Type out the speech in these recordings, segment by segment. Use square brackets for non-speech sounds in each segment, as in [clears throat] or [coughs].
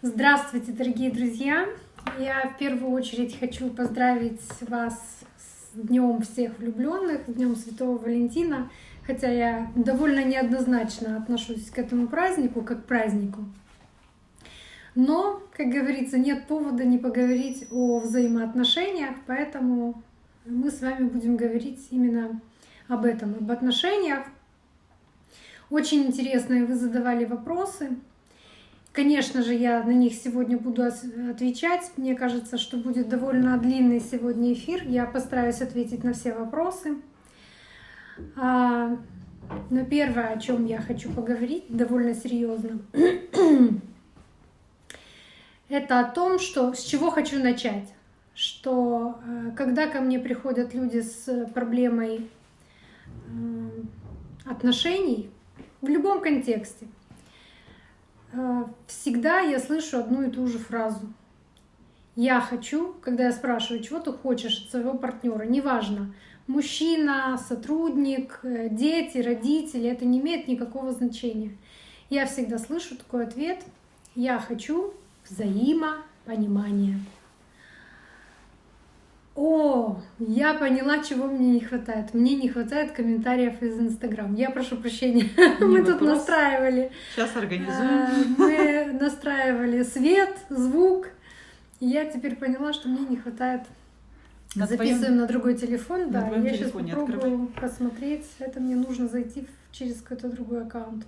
Здравствуйте, дорогие друзья! Я в первую очередь хочу поздравить вас с Днем всех влюбленных, Днем Святого Валентина, хотя я довольно неоднозначно отношусь к этому празднику, как к празднику. Но, как говорится, нет повода не поговорить о взаимоотношениях, поэтому мы с вами будем говорить именно об этом, об отношениях. Очень интересные вы задавали вопросы. Конечно же, я на них сегодня буду отвечать. Мне кажется, что будет довольно длинный сегодня эфир. Я постараюсь ответить на все вопросы. А, но первое, о чем я хочу поговорить, довольно серьезно, [clears throat] это о том, что с чего хочу начать. Что э, когда ко мне приходят люди с проблемой отношений в любом контексте, Э, всегда я слышу одну и ту же фразу. Я хочу, когда я спрашиваю, чего ты хочешь от своего партнера, неважно, мужчина, сотрудник, э, дети, родители, это не имеет никакого значения. Я всегда слышу такой ответ, я хочу взаимопонимания. О, я поняла, чего мне не хватает. Мне не хватает комментариев из Инстаграм. Я прошу прощения. Не [laughs] мы вопрос. тут настраивали. Сейчас организуем. А, мы настраивали свет, звук. Я теперь поняла, что мне не хватает. На Записываем твоем... на другой телефон, на да. Я сейчас попробую открывай. посмотреть. Это мне нужно зайти через какой-то другой аккаунт.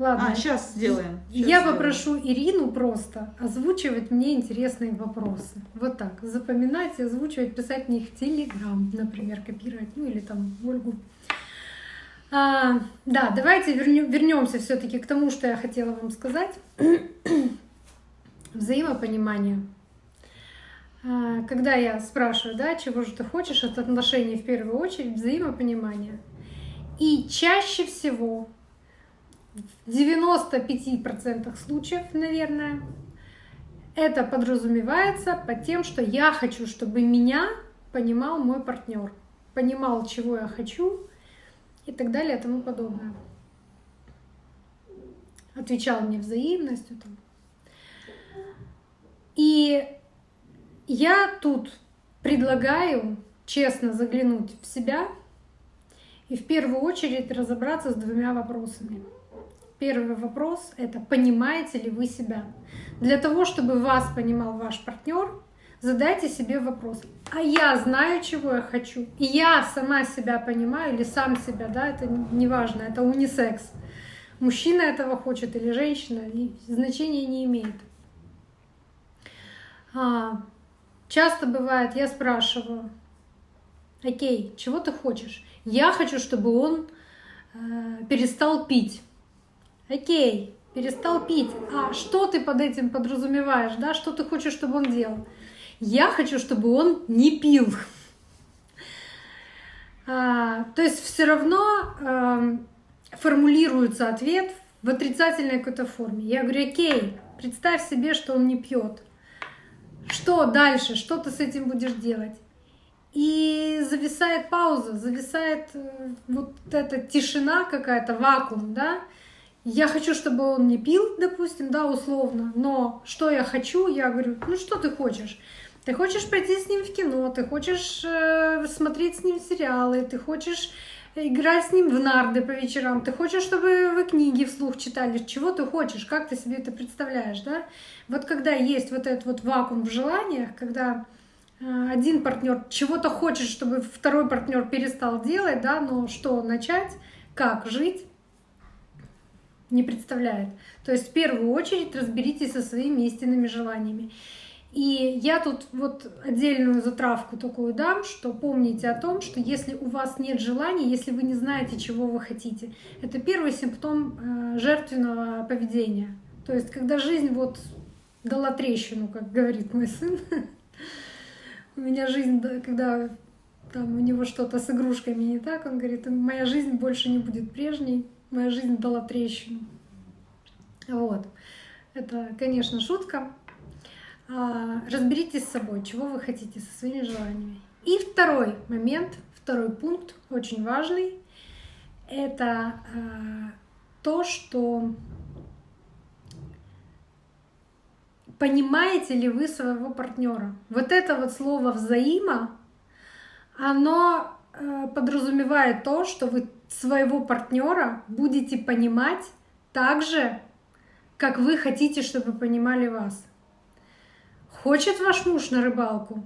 Ладно. А, сейчас сделаем. Сейчас я сделаем. попрошу Ирину просто озвучивать мне интересные вопросы. Вот так. Запоминать, озвучивать, писать мне их в Телеграм, например, копировать, ну или там Ольгу. А, да, давайте вернемся все-таки к тому, что я хотела вам сказать. [clears throat] Взаимопонимание. А, когда я спрашиваю, да, чего же ты хочешь от отношений в первую очередь, взаимопонимание. И чаще всего в 95% случаев, наверное, это подразумевается под тем, что я хочу, чтобы меня понимал мой партнер, понимал, чего я хочу и так далее и тому подобное. Отвечал мне взаимностью. И я тут предлагаю честно заглянуть в себя и в первую очередь разобраться с двумя вопросами. Первый вопрос — это понимаете ли вы себя? Для того, чтобы вас понимал ваш партнер, задайте себе вопрос, а я знаю, чего я хочу, и я сама себя понимаю или сам себя, да, это не важно, это унисекс. Мужчина этого хочет или женщина, значения не имеет. А, часто бывает, я спрашиваю, окей, чего ты хочешь? Я хочу, чтобы он э, перестал пить. Окей, перестал пить. А что ты под этим подразумеваешь, да? Что ты хочешь, чтобы он делал? Я хочу, чтобы он не пил. А, то есть все равно а, формулируется ответ в отрицательной какой-то форме. Я говорю, окей, представь себе, что он не пьет. Что дальше? Что ты с этим будешь делать? И зависает пауза, зависает э, вот эта тишина какая-то, вакуум, да? Я хочу, чтобы он не пил, допустим, да, условно, но что я хочу, я говорю, ну что ты хочешь? Ты хочешь пойти с ним в кино, ты хочешь э, смотреть с ним сериалы, ты хочешь играть с ним в нарды по вечерам, ты хочешь, чтобы вы книги вслух читали, чего ты хочешь, как ты себе это представляешь, да? Вот когда есть вот этот вот вакуум в желаниях, когда э, один партнер чего-то хочет, чтобы второй партнер перестал делать, да, но что начать, как жить, не представляет. То есть в первую очередь разберитесь со своими истинными желаниями. И я тут вот отдельную затравку такую дам, что помните о том, что если у вас нет желаний, если вы не знаете, чего вы хотите, это первый симптом э, жертвенного поведения. То есть когда жизнь вот дала трещину, как говорит мой сын. [laughs] У меня жизнь, когда там у него что-то с игрушками не так, он говорит, моя жизнь больше не будет прежней моя жизнь дала трещину. Вот. Это, конечно, шутка. А, разберитесь с собой, чего вы хотите, со своими желаниями. И второй момент, второй пункт, очень важный, это а, то, что понимаете ли вы своего партнера. Вот это вот слово взаимо, оно э, подразумевает то, что вы своего партнера будете понимать так же, как вы хотите, чтобы понимали вас. Хочет ваш муж на рыбалку,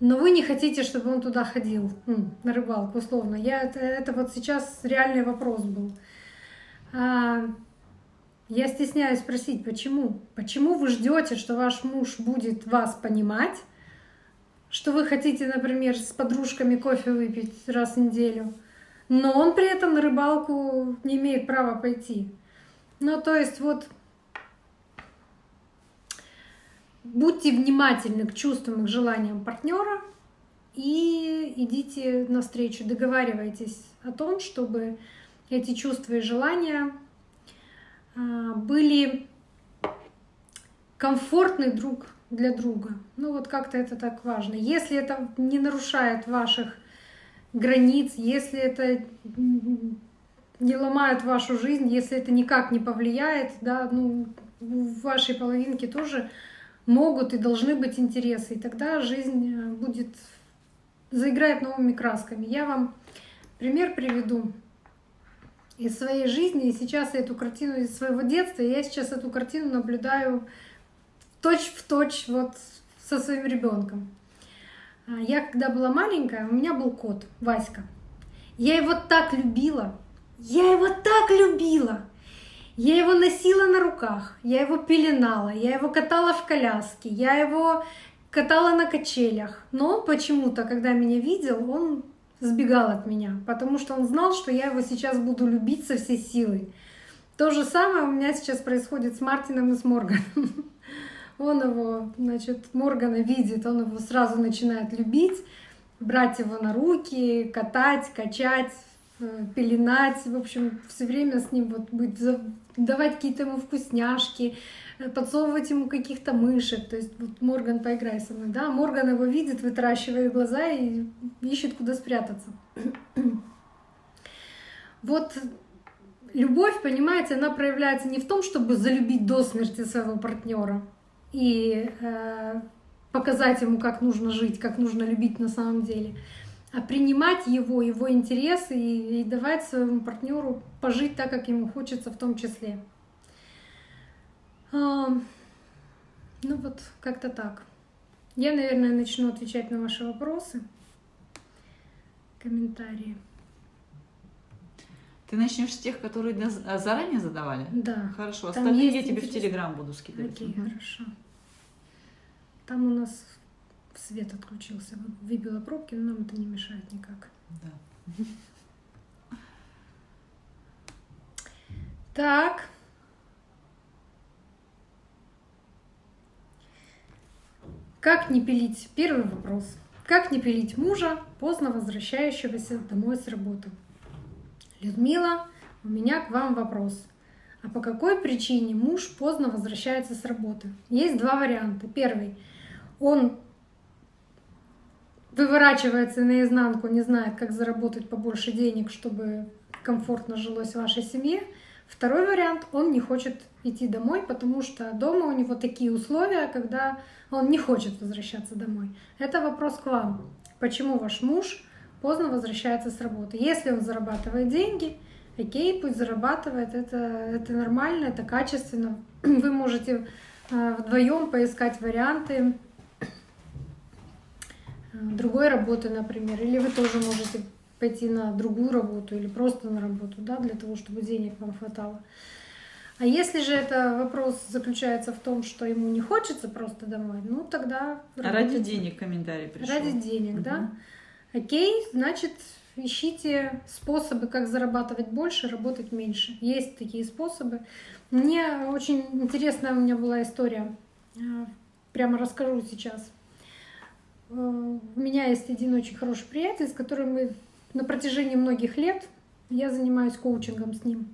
но вы не хотите, чтобы он туда ходил, ну, на рыбалку, условно. Я, это, это вот сейчас реальный вопрос был. А, я стесняюсь спросить, почему? Почему вы ждете, что ваш муж будет вас понимать, что вы хотите, например, с подружками кофе выпить раз в неделю, но он при этом на рыбалку не имеет права пойти? Ну, то есть вот будьте внимательны к чувствам и к желаниям партнера и идите навстречу, договаривайтесь о том, чтобы эти чувства и желания а, были комфортны друг для друга. Ну вот как-то это так важно. Если это не нарушает ваших границ, если это не ломает вашу жизнь, если это никак не повлияет, да, ну, в вашей половинке тоже могут и должны быть интересы, и тогда жизнь э, будет заиграет новыми красками. Я вам пример приведу из своей жизни, и сейчас я эту картину из своего детства, я сейчас эту картину наблюдаю точь в точь вот со своим ребенком. А, я когда была маленькая, у меня был кот Васька. Я его так любила, я его так любила. Я его носила на руках, я его пеленала, я его катала в коляске, я его катала на качелях. Но он почему-то, когда меня видел, он сбегал от меня, потому что он знал, что я его сейчас буду любить со всей силой. То же самое у меня сейчас происходит с Мартином и с Морганом. [laughs] Он его, значит, Моргана видит, он его сразу начинает любить, брать его на руки, катать, качать, э, пеленать, в общем, все время с ним вот быть, давать какие-то ему вкусняшки, Э, подсовывать ему каких-то мышек. То есть вот Морган, поиграй со мной. Да, Морган его видит, вытаращивает глаза и ищет, куда спрятаться. [clears throat] вот любовь, понимаете, она проявляется не в том, чтобы залюбить до смерти своего партнера и э, показать ему, как нужно жить, как нужно любить на самом деле, а принимать его, его интересы и, и давать своему партнеру пожить так, как ему хочется в том числе. А, ну вот, как-то так. Я, наверное, начну отвечать на ваши вопросы, комментарии. Ты начнешь с тех, которые заранее задавали? Да. Хорошо, остальные я тебе в Телеграм буду скидывать. Окей, угу. хорошо. Там у нас свет отключился, выбила пробки, но нам это не мешает никак. Да. Так. Как не пилить? Первый вопрос. Как не пилить мужа, поздно возвращающегося домой с работы? Людмила, у меня к вам вопрос. А по какой причине муж поздно возвращается с работы? Есть два варианта. Первый. Он выворачивается наизнанку, не знает, как заработать побольше денег, чтобы комфортно жилось в вашей семье. Второй вариант, он не хочет идти домой, потому что дома у него такие условия, когда он не хочет возвращаться домой. Это вопрос к вам. Почему ваш муж поздно возвращается с работы? Если он зарабатывает деньги, окей, пусть зарабатывает, это, это нормально, это качественно. [clears throat] Вы можете э, вдвоем поискать варианты другой работы, например, или вы тоже можете пойти на другую работу или просто на работу, да, для того, чтобы денег вам хватало. А если же это вопрос заключается в том, что ему не хочется просто домой, ну тогда... А ради денег комментарий пришел. Ради денег, угу. да. Окей, значит, ищите способы, как зарабатывать больше, работать меньше. Есть такие способы. Мне очень интересная у меня была история. А, прямо расскажу сейчас. Э, у меня есть один очень хороший приятель, с которым мы на протяжении многих лет я занимаюсь коучингом с ним.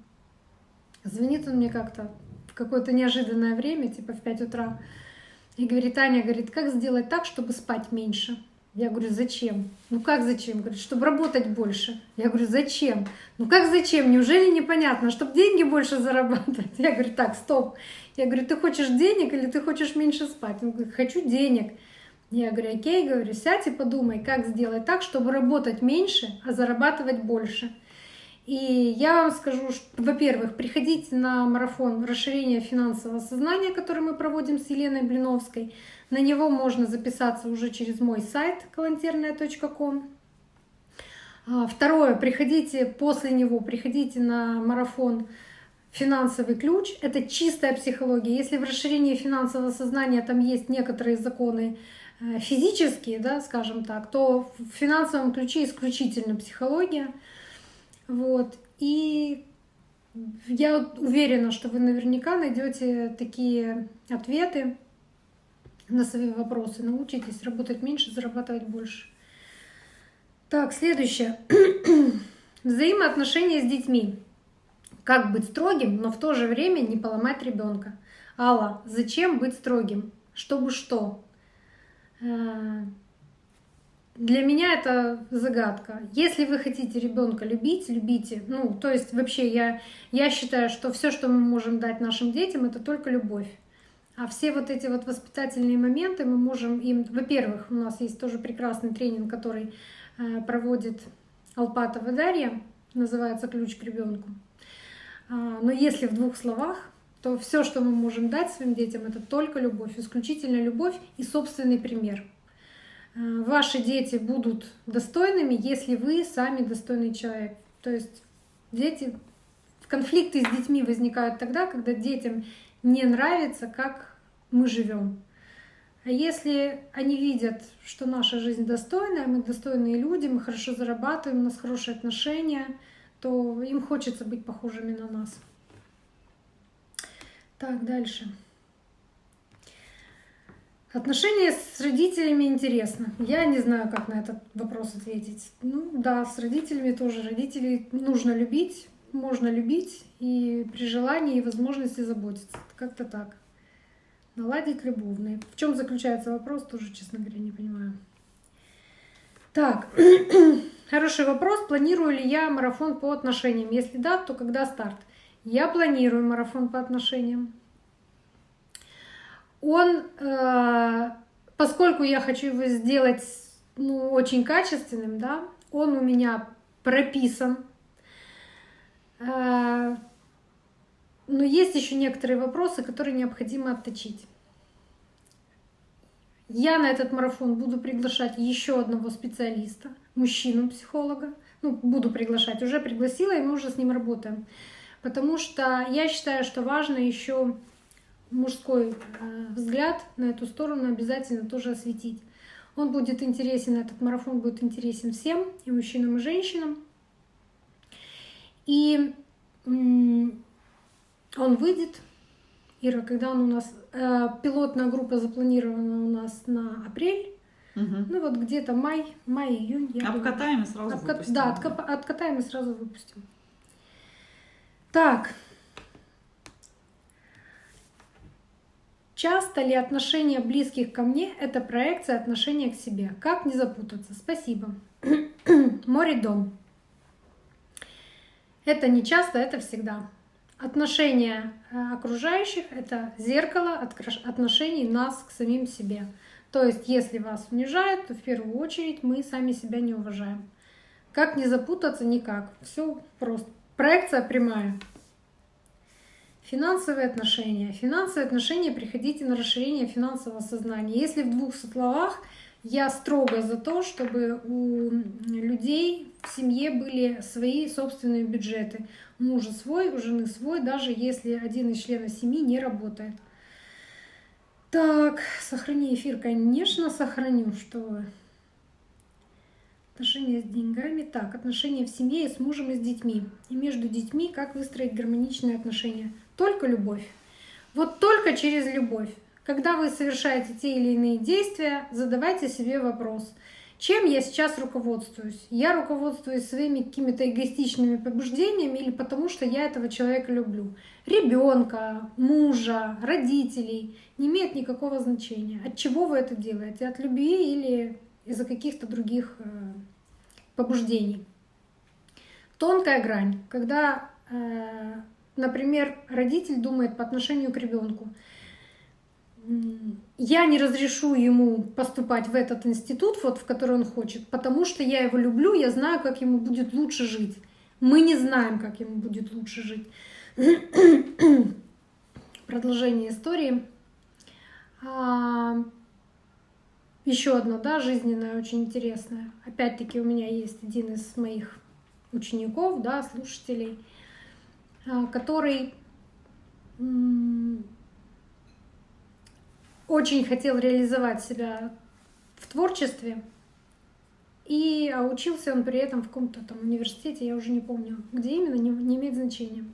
Звонит он мне как-то в какое-то неожиданное время, типа в 5 утра, и говорит, Аня, говорит, как сделать так, чтобы спать меньше? Я говорю, зачем? Ну как зачем? Говорит, чтобы работать больше. Я говорю, зачем? Ну как зачем? Неужели непонятно? Чтобы деньги больше зарабатывать? [laughs] Я говорю, так, стоп. Я говорю, ты хочешь денег или ты хочешь меньше спать? Он говорит, хочу денег. Я говорю, окей, говорю, сядь и подумай, как сделать так, чтобы работать меньше, а зарабатывать больше. И я вам скажу, во-первых, приходите на марафон расширения финансового сознания, который мы проводим с Еленой Блиновской. На него можно записаться уже через мой сайт калантерная.ком. А, второе, приходите после него, приходите на марафон финансовый ключ. Это чистая психология. Если в расширении финансового сознания там есть некоторые законы физические, да, скажем так, то в финансовом ключе исключительно психология. Вот. И я уверена, что вы наверняка найдете такие ответы на свои вопросы. Научитесь работать меньше, зарабатывать больше. Так, следующее. [clears throat] Взаимоотношения с детьми. Как быть строгим, но в то же время не поломать ребенка. Алла, зачем быть строгим? Чтобы что? Э, для меня это загадка. Если вы хотите ребенка любить, любите. Ну, то есть вообще я, я считаю, что все, что мы можем дать нашим детям, это только любовь. А все вот эти вот воспитательные моменты мы можем им... Во-первых, у нас есть тоже прекрасный тренинг, который э, проводит Алпатова Дарья, называется «Ключ к ребенку». А, но если в двух словах, то все, что мы можем дать своим детям, это только любовь, исключительно любовь и собственный пример. Э, ваши дети будут достойными, если вы сами достойный человек. То есть дети, конфликты с детьми возникают тогда, когда детям не нравится, как мы живем. А если они видят, что наша жизнь достойная, мы достойные люди, мы хорошо зарабатываем, у нас хорошие отношения, то им хочется быть похожими на нас. Так, дальше. Отношения с родителями интересно. Я не знаю, как на этот вопрос ответить. Ну да, с родителями тоже. Родителей нужно любить, можно любить и при желании и возможности заботиться. Как-то так. Наладить любовные. В чем заключается вопрос, тоже, честно говоря, не понимаю. Так, [clears throat] хороший вопрос. Планирую ли я марафон по отношениям? Если да, то когда старт? Я планирую марафон по отношениям. Он, э, поскольку я хочу его сделать ну, очень качественным, да, он у меня прописан. Э, но есть еще некоторые вопросы, которые необходимо отточить. Я на этот марафон буду приглашать еще одного специалиста, мужчину-психолога. Ну, буду приглашать, уже пригласила, и мы уже с ним работаем. Потому что я считаю, что важно еще мужской э, взгляд на эту сторону обязательно тоже осветить. Он будет интересен, этот марафон будет интересен всем, и мужчинам, и женщинам. И он выйдет. Ира, когда он у нас... Э, пилотная группа запланирована у нас на апрель. Угу. Ну вот где-то май, май, июнь. Я обкатаем думаю. и сразу Обка... выпустим. Да, откап... откатаем и сразу выпустим. Так. Часто ли отношения близких ко мне — это проекция отношения к себе? Как не запутаться? Спасибо. [clears throat] Море дом. Это не часто, это всегда. Отношения э, окружающих — это зеркало отношений нас к самим себе. То есть, если вас унижают, то в первую очередь мы сами себя не уважаем. Как не запутаться? Никак. Все просто. Проекция прямая. Финансовые отношения. Финансовые отношения приходите на расширение финансового сознания. Если в двух словах, я строго за то, чтобы у людей в семье были свои собственные бюджеты мужа свой, у жены свой, даже если один из членов семьи не работает. Так, сохрани эфир, конечно, сохраню, что Отношения с деньгами. Так, отношения в семье и с мужем и с детьми. И между детьми, как выстроить гармоничные отношения. Только любовь. Вот только через любовь. Когда вы совершаете те или иные действия, задавайте себе вопрос – чем я сейчас руководствуюсь? Я руководствуюсь своими какими-то эгоистичными побуждениями или потому, что я этого человека люблю? Ребенка, мужа, родителей не имеет никакого значения. От чего вы это делаете? От любви или из-за каких-то других э, побуждений. Тонкая грань, когда, э, например, родитель думает по отношению к ребенку, я не разрешу ему поступать в этот институт, вот, в который он хочет, потому что я его люблю, я знаю, как ему будет лучше жить. Мы не знаем, как ему будет лучше жить. [clears throat] Продолжение истории. Еще одно, да, жизненное, очень интересное. Опять-таки у меня есть один из моих учеников, да, слушателей, а, который очень хотел реализовать себя в творчестве, и учился он при этом в каком-то там университете, я уже не помню, где именно, не имеет значения.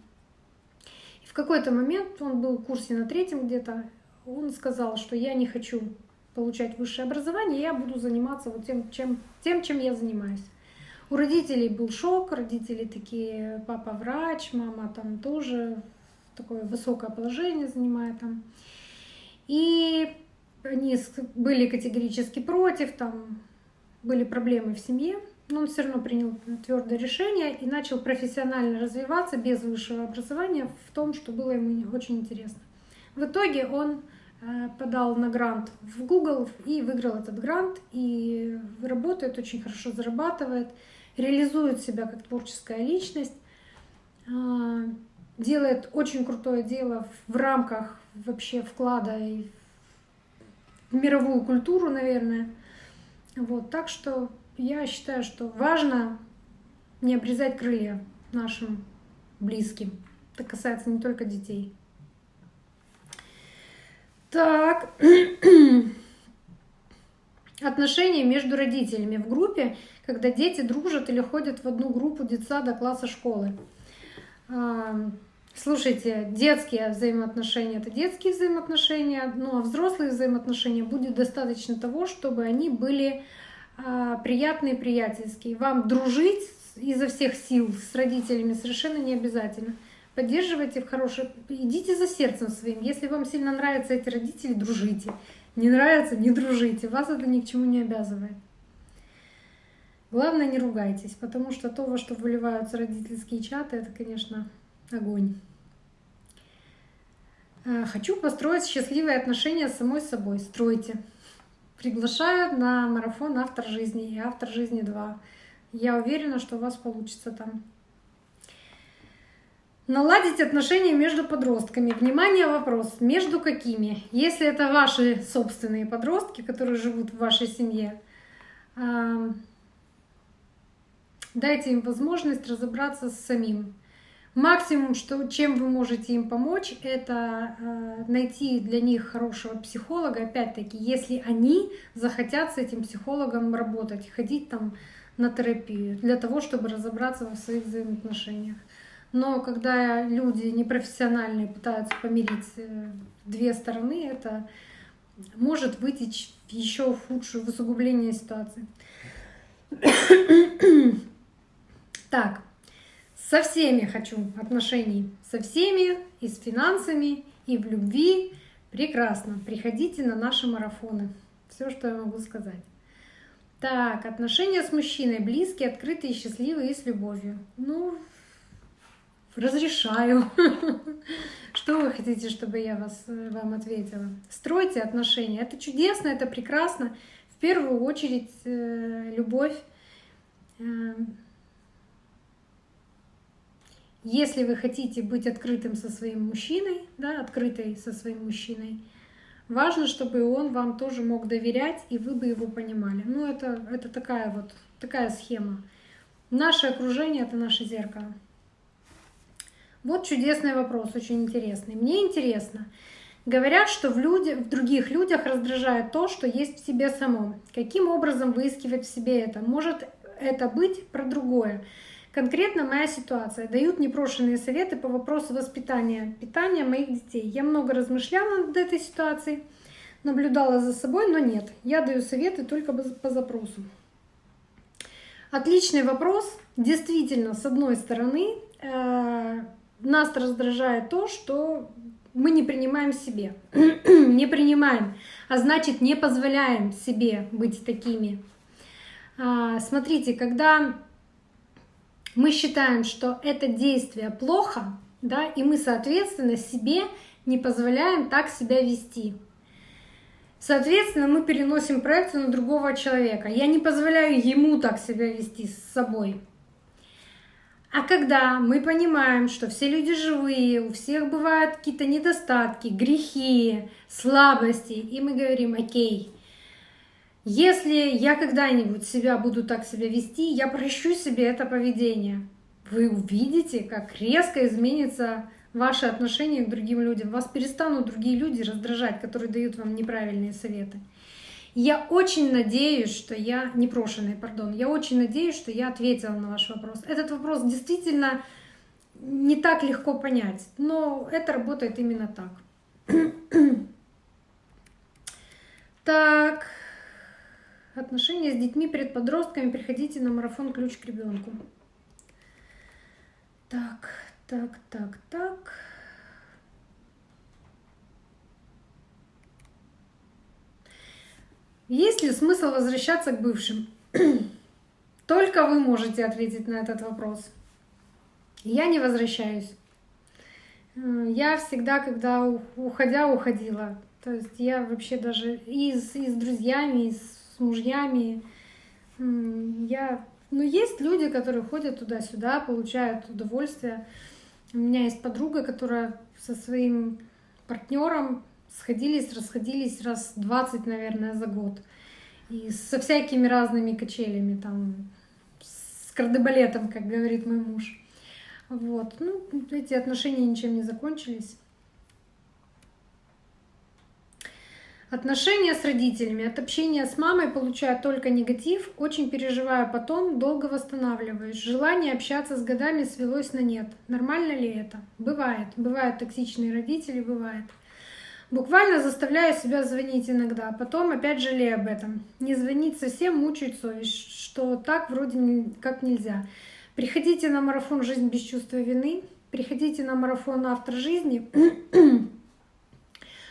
И в какой-то момент, он был в курсе на третьем где-то, он сказал, что я не хочу получать высшее образование, я буду заниматься вот тем, чем, тем, чем я занимаюсь. У родителей был шок, родители такие, папа врач, мама там тоже такое высокое положение занимает там. И они были категорически против, там были проблемы в семье, но он все равно принял твердое решение и начал профессионально развиваться без высшего образования в том, что было ему очень интересно. В итоге он подал на грант в Google и выиграл этот грант, и работает, очень хорошо зарабатывает, реализует себя как творческая личность, а, делает очень крутое дело в рамках вообще вклада и в мировую культуру, наверное. Вот, так что я считаю, что важно не обрезать крылья нашим близким. Это касается не только детей. Так, [clears throat] отношения между родителями в группе, когда дети дружат или ходят в одну группу детсада, класса, школы. Слушайте, детские взаимоотношения — это детские взаимоотношения, ну а взрослые взаимоотношения будет достаточно того, чтобы они были а, приятные, приятельские. Вам дружить изо всех сил с родителями совершенно не обязательно. Поддерживайте в хорошее, идите за сердцем своим. Если вам сильно нравятся эти родители, дружите. Не нравится, не дружите. Вас это ни к чему не обязывает. Главное, не ругайтесь, потому что то, во что выливаются родительские чаты, это, конечно, огонь. Э, хочу построить счастливые отношения с самой собой. Стройте. Приглашаю на марафон «Автор жизни» и «Автор жизни 2». Я уверена, что у вас получится там. Наладить отношения между подростками. Внимание, вопрос. Между какими? Если это ваши собственные подростки, которые живут в вашей семье, дайте им возможность разобраться с самим. Максимум, что, чем вы можете им помочь, это э, найти для них хорошего психолога, опять-таки, если они захотят с этим психологом работать, ходить там на терапию, для того, чтобы разобраться во своих взаимоотношениях. Но когда люди непрофессиональные пытаются помирить э, две стороны, это может вытечь в еще худшее в усугубление ситуации. [coughs] так, со всеми хочу отношений, со всеми, и с финансами, и в любви. Прекрасно. Приходите на наши марафоны. Все, что я могу сказать. Так, отношения с мужчиной близкие, открытые, счастливые и с любовью. Ну, разрешаю. [laughs] Что вы хотите, чтобы я вас, вам ответила? Стройте отношения. Это чудесно, это прекрасно. В первую очередь э, любовь э, если вы хотите быть открытым со своим мужчиной, да, открытой со своим мужчиной, важно, чтобы он вам тоже мог доверять, и вы бы его понимали. Ну, это, это такая вот такая схема. Наше окружение — это наше зеркало. Вот чудесный вопрос, очень интересный. Мне интересно. Говорят, что в, люди, в других людях раздражает то, что есть в себе самом. Каким образом выискивать в себе это? Может это быть про другое? Конкретно моя ситуация. Дают непрошенные советы по вопросу воспитания, питания моих детей. Я много размышляла над этой ситуацией, наблюдала за собой, но нет. Я даю советы только по запросу. Отличный вопрос. Действительно, с одной стороны, э, нас раздражает то, что мы не принимаем себе. [clears throat] не принимаем, а значит не позволяем себе быть такими. А, смотрите, когда мы считаем, что это действие плохо, да, и мы, соответственно, себе не позволяем так себя вести. Соответственно, мы переносим проекцию на другого человека. Я не позволяю ему так себя вести с собой. А когда мы понимаем, что все люди живые, у всех бывают какие-то недостатки, грехи, слабости, и мы говорим, окей, если я когда-нибудь себя буду так себя вести, я прощу себе это поведение. Вы увидите, как резко изменится ваше отношение к другим людям. Вас перестанут другие люди раздражать, которые дают вам неправильные советы. Я очень надеюсь, что я, непрошенный, пардон, я очень надеюсь, что я ответила на ваш вопрос. Этот вопрос действительно не так легко понять, но это работает именно так. [clears throat] так, отношения с детьми перед подростками, приходите на марафон «Ключ к ребенку». Так, так, так, так. Есть ли смысл возвращаться к бывшим? [clears throat] Только вы можете ответить на этот вопрос. Я не возвращаюсь. Я всегда, когда уходя, уходила. То есть я вообще даже и с, и с друзьями, и с мужьями. Я... Ну, есть люди, которые ходят туда-сюда, получают удовольствие. У меня есть подруга, которая со своим партнером сходились, расходились раз 20, наверное, за год. И со всякими разными качелями, там, с кардебалетом, как говорит мой муж. Вот. Ну, эти отношения ничем не закончились. Отношения с родителями. От общения с мамой получаю только негатив, очень переживаю потом, долго восстанавливаюсь. Желание общаться с годами свелось на нет. Нормально ли это? Бывает. Бывают токсичные родители, бывает. Буквально заставляю себя звонить иногда, потом опять жалею об этом. Не звонить совсем мучает совесть, что так вроде как нельзя. Приходите на марафон «Жизнь без чувства вины», приходите на марафон «Автор жизни». [clears throat]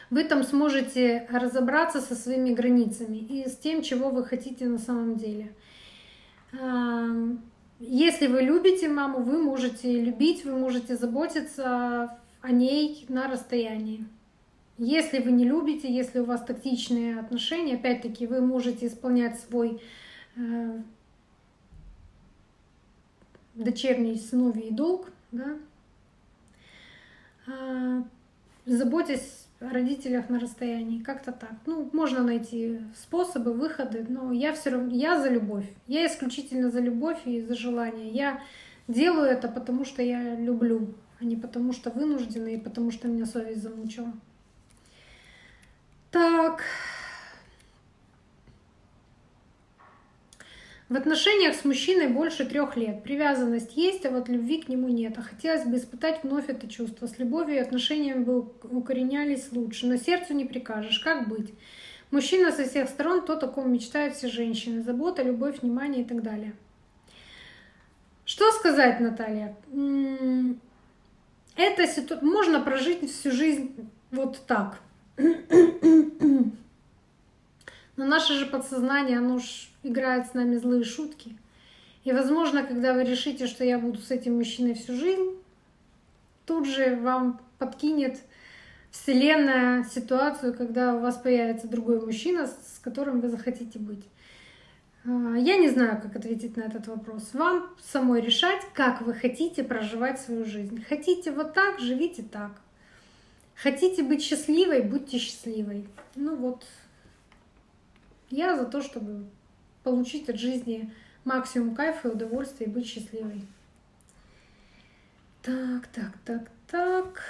Вы там сможете разобраться со своими границами и с тем, чего вы хотите на самом деле. Если вы любите маму, вы можете любить, вы можете заботиться о ней на расстоянии. Если вы не любите, если у вас токсичные отношения, опять-таки вы можете исполнять свой э, дочерний сыновий долг, да, э, заботясь о родителях на расстоянии, как-то так. Ну, можно найти способы, выходы, но я все равно, я за любовь. Я исключительно за любовь и за желание. Я делаю это, потому что я люблю, а не потому что вынуждена и потому что меня совесть замучила. Так. В отношениях с мужчиной больше трех лет. Привязанность есть, а вот любви к нему нет. А хотелось бы испытать вновь это чувство. С любовью и отношениями бы укоренялись лучше. Но сердцу не прикажешь. Как быть? Мужчина со всех сторон, то, о ком мечтают все женщины. Забота, любовь, внимание и так далее. Что сказать, Наталья? Это ситу... можно прожить всю жизнь вот так. Но наше же подсознание, оно ж играет с нами злые шутки. И, возможно, когда вы решите, что я буду с этим мужчиной всю жизнь, тут же вам подкинет Вселенная ситуацию, когда у вас появится другой мужчина, с которым вы захотите быть. А, я не знаю, как ответить на этот вопрос. Вам самой решать, как вы хотите проживать свою жизнь. Хотите вот так, живите так. Хотите быть счастливой, будьте счастливой. Ну вот, я за то, чтобы получить от жизни максимум кайфа и удовольствия и быть счастливой. Так, так, так, так.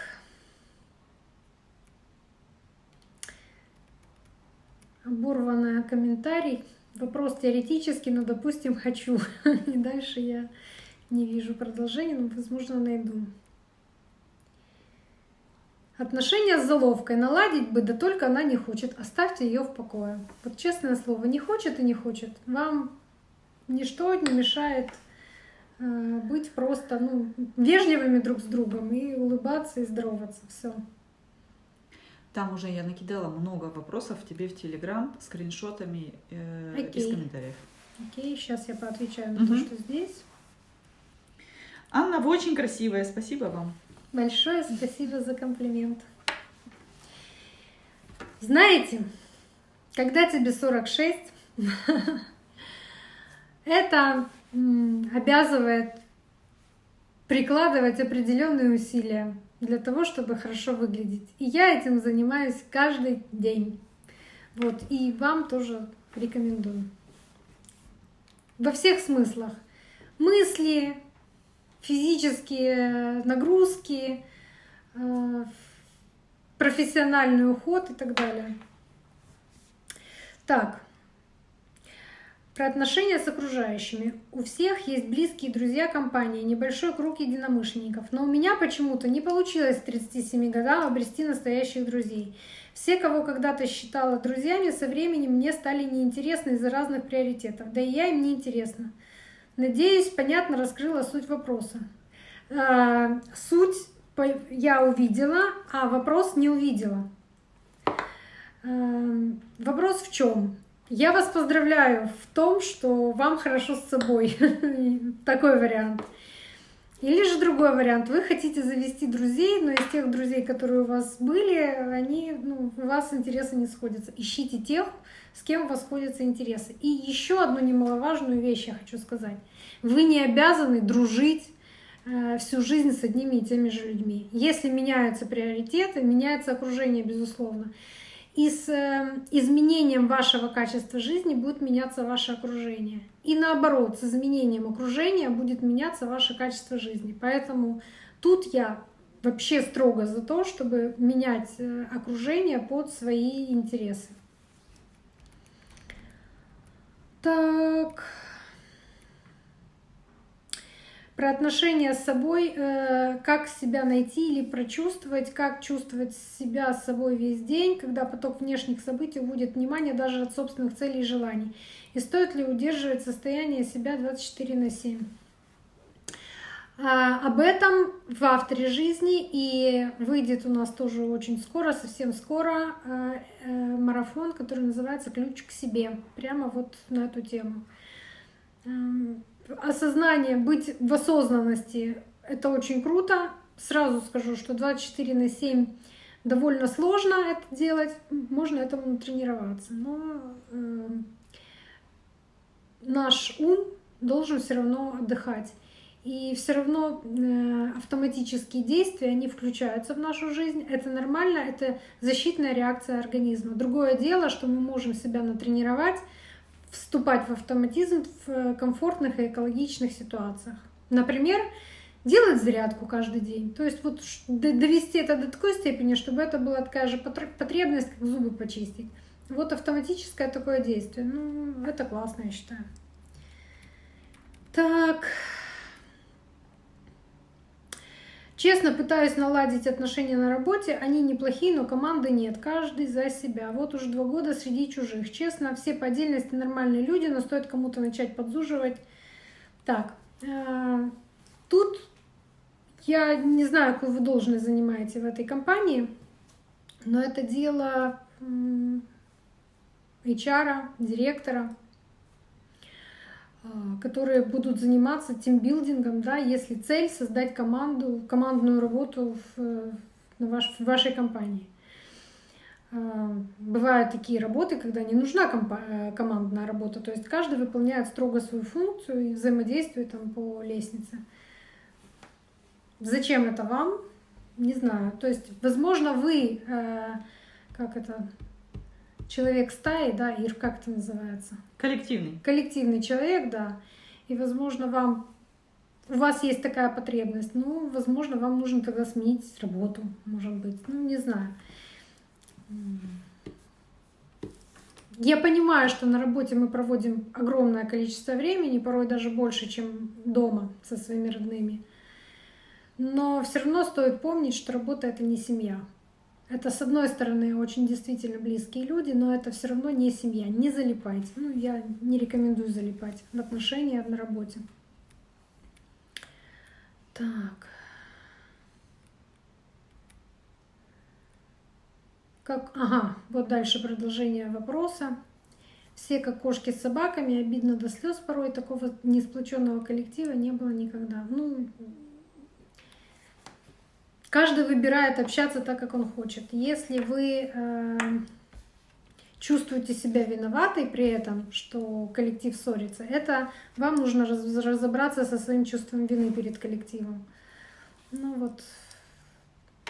Оборванный комментарий. Вопрос теоретический, но, допустим, хочу. [laughs] И дальше я не вижу продолжения, но, возможно, найду. Отношения с заловкой наладить бы, да только она не хочет. Оставьте ее в покое. Вот честное слово, не хочет и не хочет. Вам ничто не мешает э, быть просто ну, вежливыми друг с другом и улыбаться и здороваться. Все. Там уже я накидала много вопросов тебе в Телеграм, скриншотами э, из комментариев. Окей, сейчас я поотвечаю на то, Мгм. что здесь. Анна, вы очень красивая, спасибо вам. Большое спасибо за комплимент. Знаете, когда тебе 46, [laughs] это обязывает прикладывать определенные усилия для того, чтобы хорошо выглядеть. И я этим занимаюсь каждый день. Вот, и вам тоже рекомендую. Во всех смыслах. Мысли, физические нагрузки, э, профессиональный уход и так далее. Так, про отношения с окружающими. У всех есть близкие друзья компании, небольшой круг единомышленников. Но у меня почему-то не получилось к 37 годам обрести настоящих друзей. Все, кого когда-то считала друзьями, со временем мне стали неинтересны из-за разных приоритетов. Да и я им не интересна. Надеюсь, понятно раскрыла суть вопроса. А, Суть я увидела, а вопрос не увидела. Эм, Вопрос в чем? Я вас поздравляю в том, что вам хорошо с собой. [laughs] Такой вариант. Или же другой вариант. Вы хотите завести друзей, но из тех друзей, которые у вас были, они, ну, у вас интересы не сходятся. Ищите тех, с кем у вас сходятся интересы. И еще одну немаловажную вещь я хочу сказать. Вы не обязаны дружить э, всю жизнь с одними и теми же людьми. Если меняются приоритеты, меняется окружение, безусловно. И с э, изменением вашего качества жизни будет меняться ваше окружение. И наоборот, с изменением окружения будет меняться ваше качество жизни. Поэтому тут я вообще строго за то, чтобы менять э, окружение под свои интересы. Так. Про отношения с собой, э, как себя найти или прочувствовать, как чувствовать себя с собой весь день, когда поток внешних событий уводит внимание даже от собственных целей и желаний. И стоит ли удерживать состояние себя 24 на 7. А, об этом в авторе жизни и выйдет у нас тоже очень скоро, совсем скоро, э, э, марафон, который называется «Ключ к себе», прямо вот на эту тему. Эм, Осознание, быть в осознанности — это очень круто. Сразу скажу, что 24 на 7 довольно сложно это делать, можно этому натренироваться. Но э, наш ум должен все равно отдыхать. И все равно э, автоматические действия, они включаются в нашу жизнь. Это нормально, это защитная реакция организма. Другое дело, что мы можем себя натренировать, вступать в автоматизм в комфортных и экологичных ситуациях. Например, делать зарядку каждый день. То есть вот довести это до такой степени, чтобы это была такая же потр- потребность, как зубы почистить. Вот автоматическое такое действие. Ну, это классно, я считаю. Так. Честно пытаюсь наладить отношения на работе. Они неплохие, но команды нет. Каждый за себя. Вот уже два года среди чужих. Честно, все по отдельности нормальные люди, но стоит кому-то начать подзуживать. Так, э, тут я не знаю, какую вы должность занимаете в этой компании, но это дело HR, директора, которые будут заниматься тимбилдингом, да, если цель создать команду, командную работу в, на ваш, в вашей компании. А, Бывают такие работы, когда не нужна э, командная работа, то есть каждый выполняет строго свою функцию и взаимодействует там по лестнице. Зачем это вам? Не знаю. То есть, возможно, вы, э, как это, человек стаи, да, Ир, как это называется? Коллективный. коллективный человек, да, и, возможно, вам у вас есть такая потребность, ну, возможно, вам нужно тогда сменить работу, может быть, ну, не знаю. Я понимаю, что на работе мы проводим огромное количество времени, порой даже больше, чем дома со своими родными. Но все равно стоит помнить, что работа это не семья. Это, с одной стороны, очень действительно близкие люди, но это все равно не семья. Не залипайте. Ну, я не рекомендую залипать в отношения на работе. Так. Как... Ага, вот дальше продолжение вопроса. Все как кошки с собаками, обидно до слез порой. Такого несплоченного коллектива не было никогда. Ну, каждый выбирает общаться так, как он хочет. Если вы э, чувствуете себя виноватой при этом, что коллектив ссорится, это вам нужно разобраться со своим чувством вины перед коллективом. Ну вот,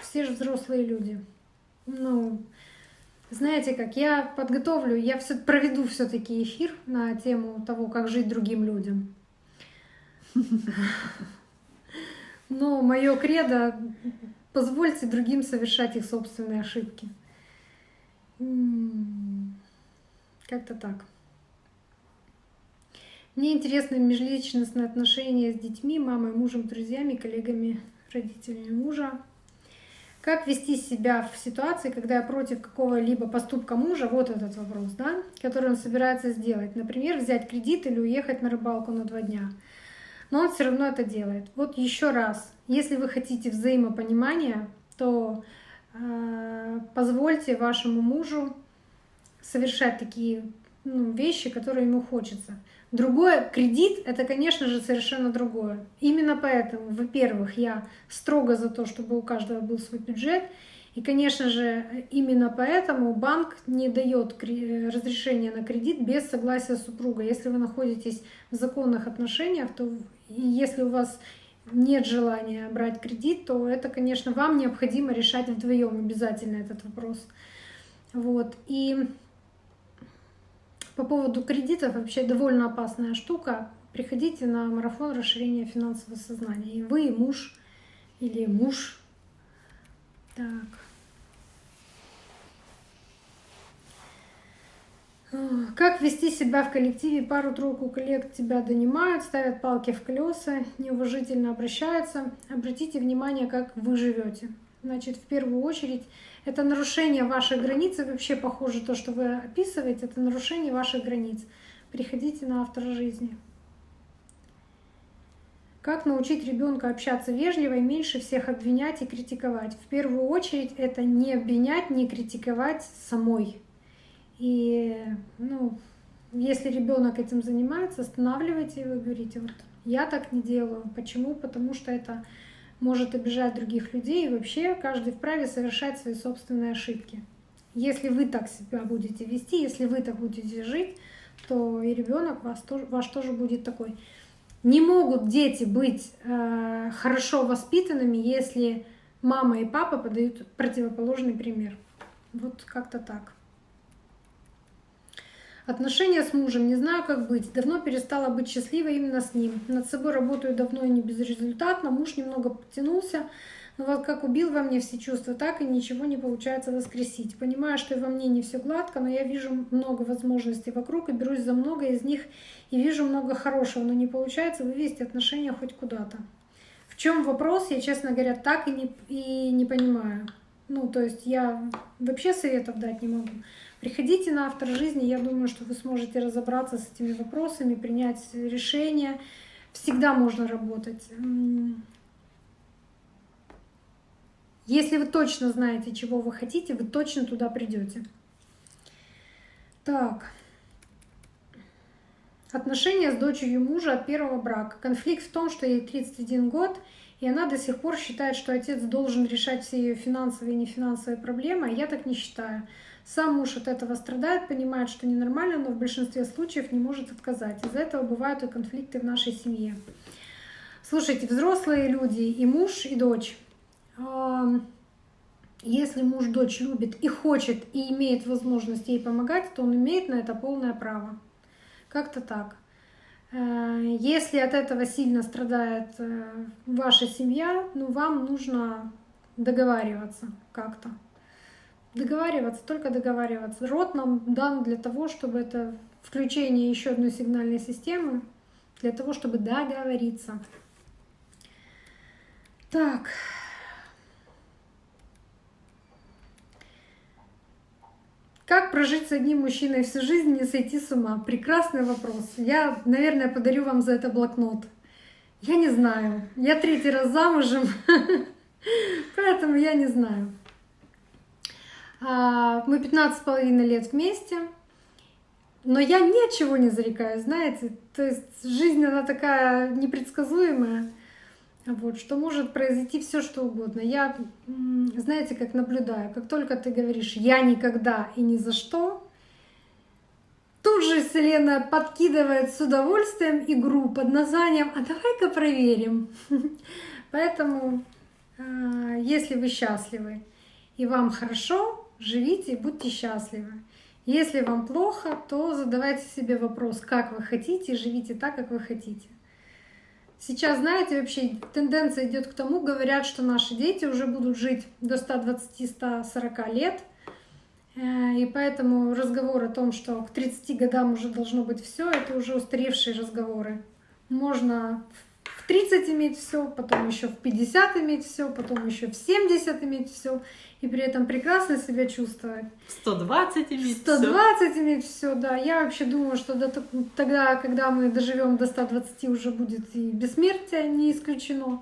все же взрослые люди. Ну, знаете как, я подготовлю, я все проведу все-таки эфир на тему того, как жить другим людям. [laughs] Но мое кредо позвольте другим совершать их собственные ошибки. Как-то так. Мне интересны межличностные отношения с детьми, мамой, мужем, друзьями, коллегами, родителями мужа. Как вести себя в ситуации, когда я против какого-либо поступка мужа, вот этот вопрос, да, который он собирается сделать. Например, взять кредит или уехать на рыбалку на два дня. Но он все равно это делает. Вот еще раз, если вы хотите взаимопонимания, то э, позвольте вашему мужу совершать такие ну, вещи, которые ему хочется. Другое, кредит — это, конечно же, совершенно другое. Именно поэтому, во-первых, я строго за то, чтобы у каждого был свой бюджет. И, конечно же, именно поэтому банк не дает разрешения на кредит без согласия супруга. Если вы находитесь в законных отношениях, то если у вас нет желания брать кредит, то это, конечно, вам необходимо решать вдвоем обязательно этот вопрос. Вот. И по поводу кредитов вообще довольно опасная штука. Приходите на марафон расширения финансового сознания. И вы, и муж, или муж. Так. Как вести себя в коллективе? Пару-тройку коллег тебя донимают, ставят палки в колеса, неуважительно обращаются. Обратите внимание, как вы живете. Значит, в первую очередь, это нарушение ваших границ. И вообще, похоже, то, что вы описываете, это нарушение ваших границ. Приходите на автора жизни. Как научить ребенка общаться вежливо и меньше всех обвинять и критиковать? В первую очередь, это не обвинять, не критиковать самой. И, ну, если ребенок этим занимается, останавливайте его говорите, вот я так не делаю. Почему? Потому что это может обижать других людей, и вообще каждый вправе совершать свои собственные ошибки. Если вы так себя будете вести, если вы так будете жить, то и ребенок вас тоже, ваш тоже будет такой. Не могут дети быть э, хорошо воспитанными, если мама и папа подают противоположный пример. Вот как-то так. Отношения с мужем, не знаю, как быть. Давно перестала быть счастливой именно с ним. Над собой работаю давно и не безрезультатно. Муж немного подтянулся, но вот как убил во мне все чувства, так и ничего не получается воскресить. Понимаю, что и во мне не все гладко, но я вижу много возможностей вокруг и берусь за много из них и вижу много хорошего, но не получается вывести отношения хоть куда-то. В чем вопрос, я, честно говоря, так и не, и не понимаю. Ну, то есть я вообще советов дать не могу. Приходите на автор жизни, я думаю, что вы сможете разобраться с этими вопросами, принять решение. Всегда можно работать. Если вы точно знаете, чего вы хотите, вы точно туда придете. Так. Отношения с дочерью мужа от первого брака. Конфликт в том, что ей 31 год, и она до сих пор считает, что отец должен решать все ее финансовые и нефинансовые проблемы, а я так не считаю. Сам муж от этого страдает, понимает, что ненормально, но в большинстве случаев не может отказать. Из-за этого бывают и конфликты в нашей семье. Слушайте, взрослые люди, и муж, и дочь. Если муж дочь любит и хочет, и имеет возможность ей помогать, то он имеет на это полное право. Как-то так. Э, если от этого сильно страдает э, ваша семья, ну вам нужно договариваться как-то договариваться, только договариваться. Рот нам дан для того, чтобы это включение еще одной сигнальной системы, для того, чтобы договориться. Так. Как прожить с одним мужчиной всю жизнь, не сойти с ума? Прекрасный вопрос. Я, наверное, подарю вам за это блокнот. Я не знаю. Я третий раз замужем, [laughs] поэтому я не знаю. А, мы 15 с половиной лет вместе. Но я ни от чего не зарекаюсь, знаете. То есть жизнь, она такая непредсказуемая. Вот, что может произойти все что угодно. Я, знаете, как наблюдаю, как только ты говоришь «я никогда и ни за что», тут же Вселенная подкидывает с удовольствием игру под названием «А давай-ка проверим». [laughs] Поэтому, а, если вы счастливы и вам хорошо, живите и будьте счастливы. Если вам плохо, то задавайте себе вопрос, как вы хотите, и живите так, как вы хотите. Сейчас, знаете, вообще тенденция идет к тому, говорят, что наши дети уже будут жить до 120-140 лет. Э, и поэтому разговор о том, что к 30 годам уже должно быть все, это уже устаревшие разговоры. Можно в 30 иметь все, потом еще в 50 иметь все, потом еще в 70 иметь все и при этом прекрасно себя чувствовать. 120 иметь 120 все. иметь все, да. Я вообще думаю, что до, тогда, когда мы доживем до 120, уже будет и бессмертие не исключено.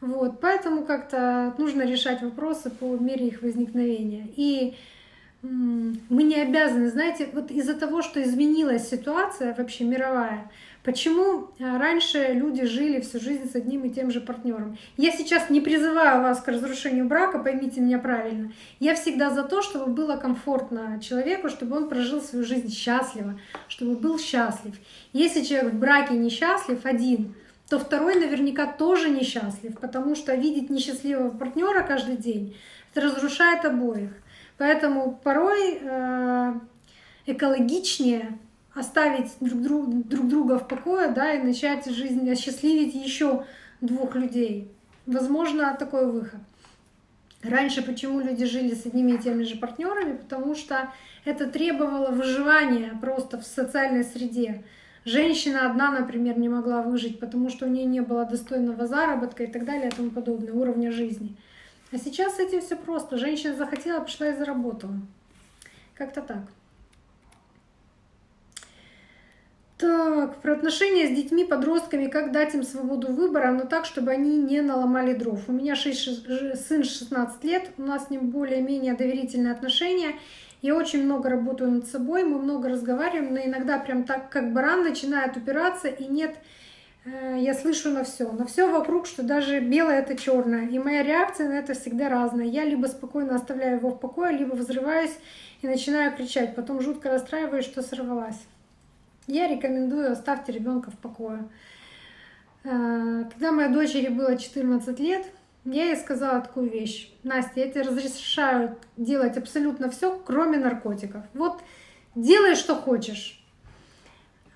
Вот, поэтому как-то нужно решать вопросы по мере их возникновения. И мы не обязаны, знаете, вот из-за того, что изменилась ситуация вообще мировая, Почему э, раньше люди жили всю жизнь с одним и тем же партнером? Я сейчас не призываю вас к разрушению брака, поймите меня правильно. Я всегда за то, чтобы было комфортно человеку, чтобы он прожил свою жизнь счастливо, чтобы был счастлив. Если человек в браке несчастлив один, то второй наверняка тоже несчастлив, потому что видеть несчастливого партнера каждый день это разрушает обоих. Поэтому порой э, экологичнее оставить друг, друг, друг друга в покое, да, и начать жизнь осчастливить еще двух людей. Возможно, такой выход. Раньше почему люди жили с одними и теми же партнерами? Потому что это требовало выживания просто в социальной среде. Женщина одна, например, не могла выжить, потому что у нее не было достойного заработка и так далее и тому подобное, уровня жизни. А сейчас с этим все просто. Женщина захотела, пошла и заработала. Как-то так. Так, про отношения с детьми, подростками, как дать им свободу выбора, но так, чтобы они не наломали дров. У меня 6, сын 16 лет, у нас с ним более-менее доверительные отношения. Я очень много работаю над собой, мы много разговариваем, но иногда прям так, как баран, начинает упираться, и нет, э, я слышу на все, на все вокруг, что даже белое это черное. И моя реакция на это всегда разная. Я либо спокойно оставляю его в покое, либо взрываюсь и начинаю кричать. Потом жутко расстраиваюсь, что сорвалась. Я рекомендую оставьте ребенка в покое. Э, когда моей дочери было 14 лет, я ей сказала такую вещь. Настя, я тебе разрешаю делать абсолютно все, кроме наркотиков. Вот делай, что хочешь.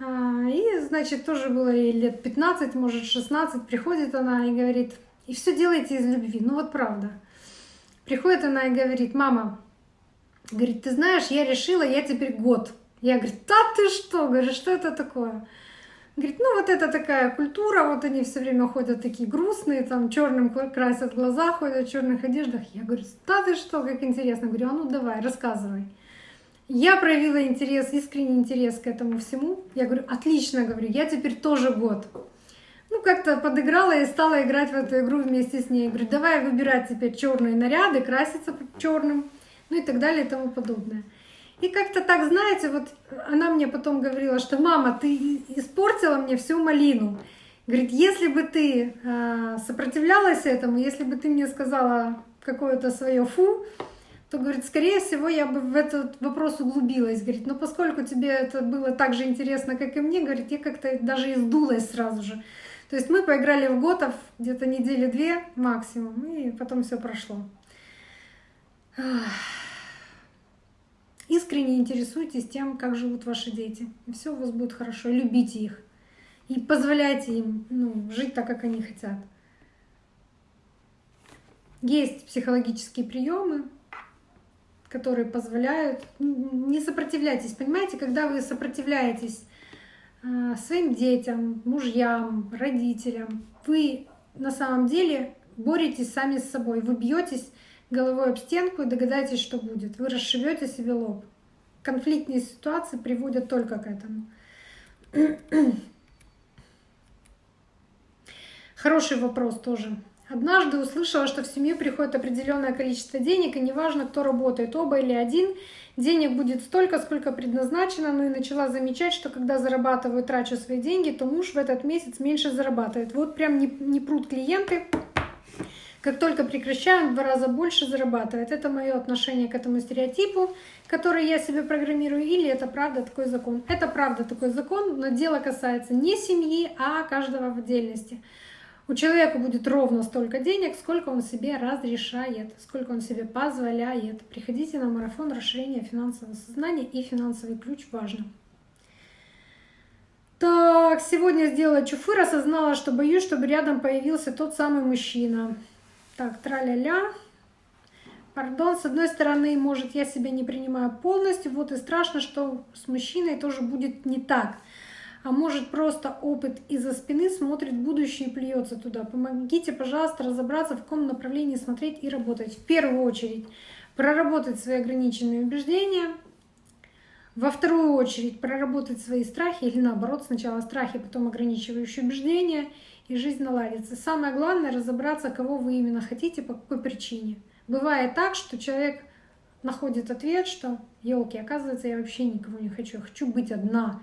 А, и, значит, тоже было ей лет 15, может 16, приходит она и говорит, и все делайте из любви. Ну вот правда. Приходит она и говорит, мама, говорит, ты знаешь, я решила, я теперь год я говорю, да ты что? Говорю, что это такое? Говорит, ну вот это такая культура, вот они все время ходят такие грустные, там черным красят глаза, ходят в черных одеждах. Я говорю, да ты что, как интересно. Говорю, а ну давай, рассказывай. Я проявила интерес, искренний интерес к этому всему. Я говорю, отлично, говорю, я теперь тоже год. Ну, как-то подыграла и стала играть в эту игру вместе с ней. Я говорю, давай выбирать теперь черные наряды, краситься черным, ну и так далее и тому подобное. И как-то так, знаете, вот она мне потом говорила, что мама, ты испортила мне всю малину. Говорит, если бы ты э, сопротивлялась этому, если бы ты мне сказала какое-то свое фу, то, говорит, скорее всего, я бы в этот вопрос углубилась. Говорит, но поскольку тебе это было так же интересно, как и мне, говорит, я как-то даже издулась сразу же. То есть мы поиграли в Готов где-то недели две максимум, и потом все прошло. Искренне интересуйтесь тем, как живут ваши дети. И все у вас будет хорошо. Любите их. И позволяйте им ну, жить так, как они хотят. Есть психологические приемы, которые позволяют. Не сопротивляйтесь. Понимаете, когда вы сопротивляетесь э, своим детям, мужьям, родителям, вы на самом деле боретесь сами с собой. Вы бьетесь головой об стенку и догадайтесь, что будет. Вы расшибете себе лоб. Конфликтные ситуации приводят только к этому. [clears throat] Хороший вопрос тоже. Однажды услышала, что в семью приходит определенное количество денег, и неважно, кто работает, оба или один, денег будет столько, сколько предназначено, ну и начала замечать, что когда зарабатываю, трачу свои деньги, то муж в этот месяц меньше зарабатывает. Вот прям не, не прут клиенты, как только прекращаем, в два раза больше зарабатывает. Это мое отношение к этому стереотипу, который я себе программирую, или это правда такой закон. Это правда такой закон, но дело касается не семьи, а каждого в отдельности. У человека будет ровно столько денег, сколько он себе разрешает, сколько он себе позволяет. Приходите на марафон расширения финансового сознания и финансовый ключ важно. Так, сегодня сделала чуфыр, осознала, что боюсь, чтобы рядом появился тот самый мужчина. Так, траля-ля. Пардон, с одной стороны, может, я себя не принимаю полностью, вот и страшно, что с мужчиной тоже будет не так. А может, просто опыт из-за спины смотрит будущее и плюется туда. Помогите, пожалуйста, разобраться, в каком направлении смотреть и работать. В первую очередь, проработать свои ограниченные убеждения. Во вторую очередь, проработать свои страхи или наоборот, сначала страхи, потом ограничивающие убеждения – и жизнь наладится. Самое главное разобраться, кого вы именно хотите, по какой причине. Бывает так, что человек находит ответ, что елки, оказывается, я вообще никого не хочу, я хочу быть одна,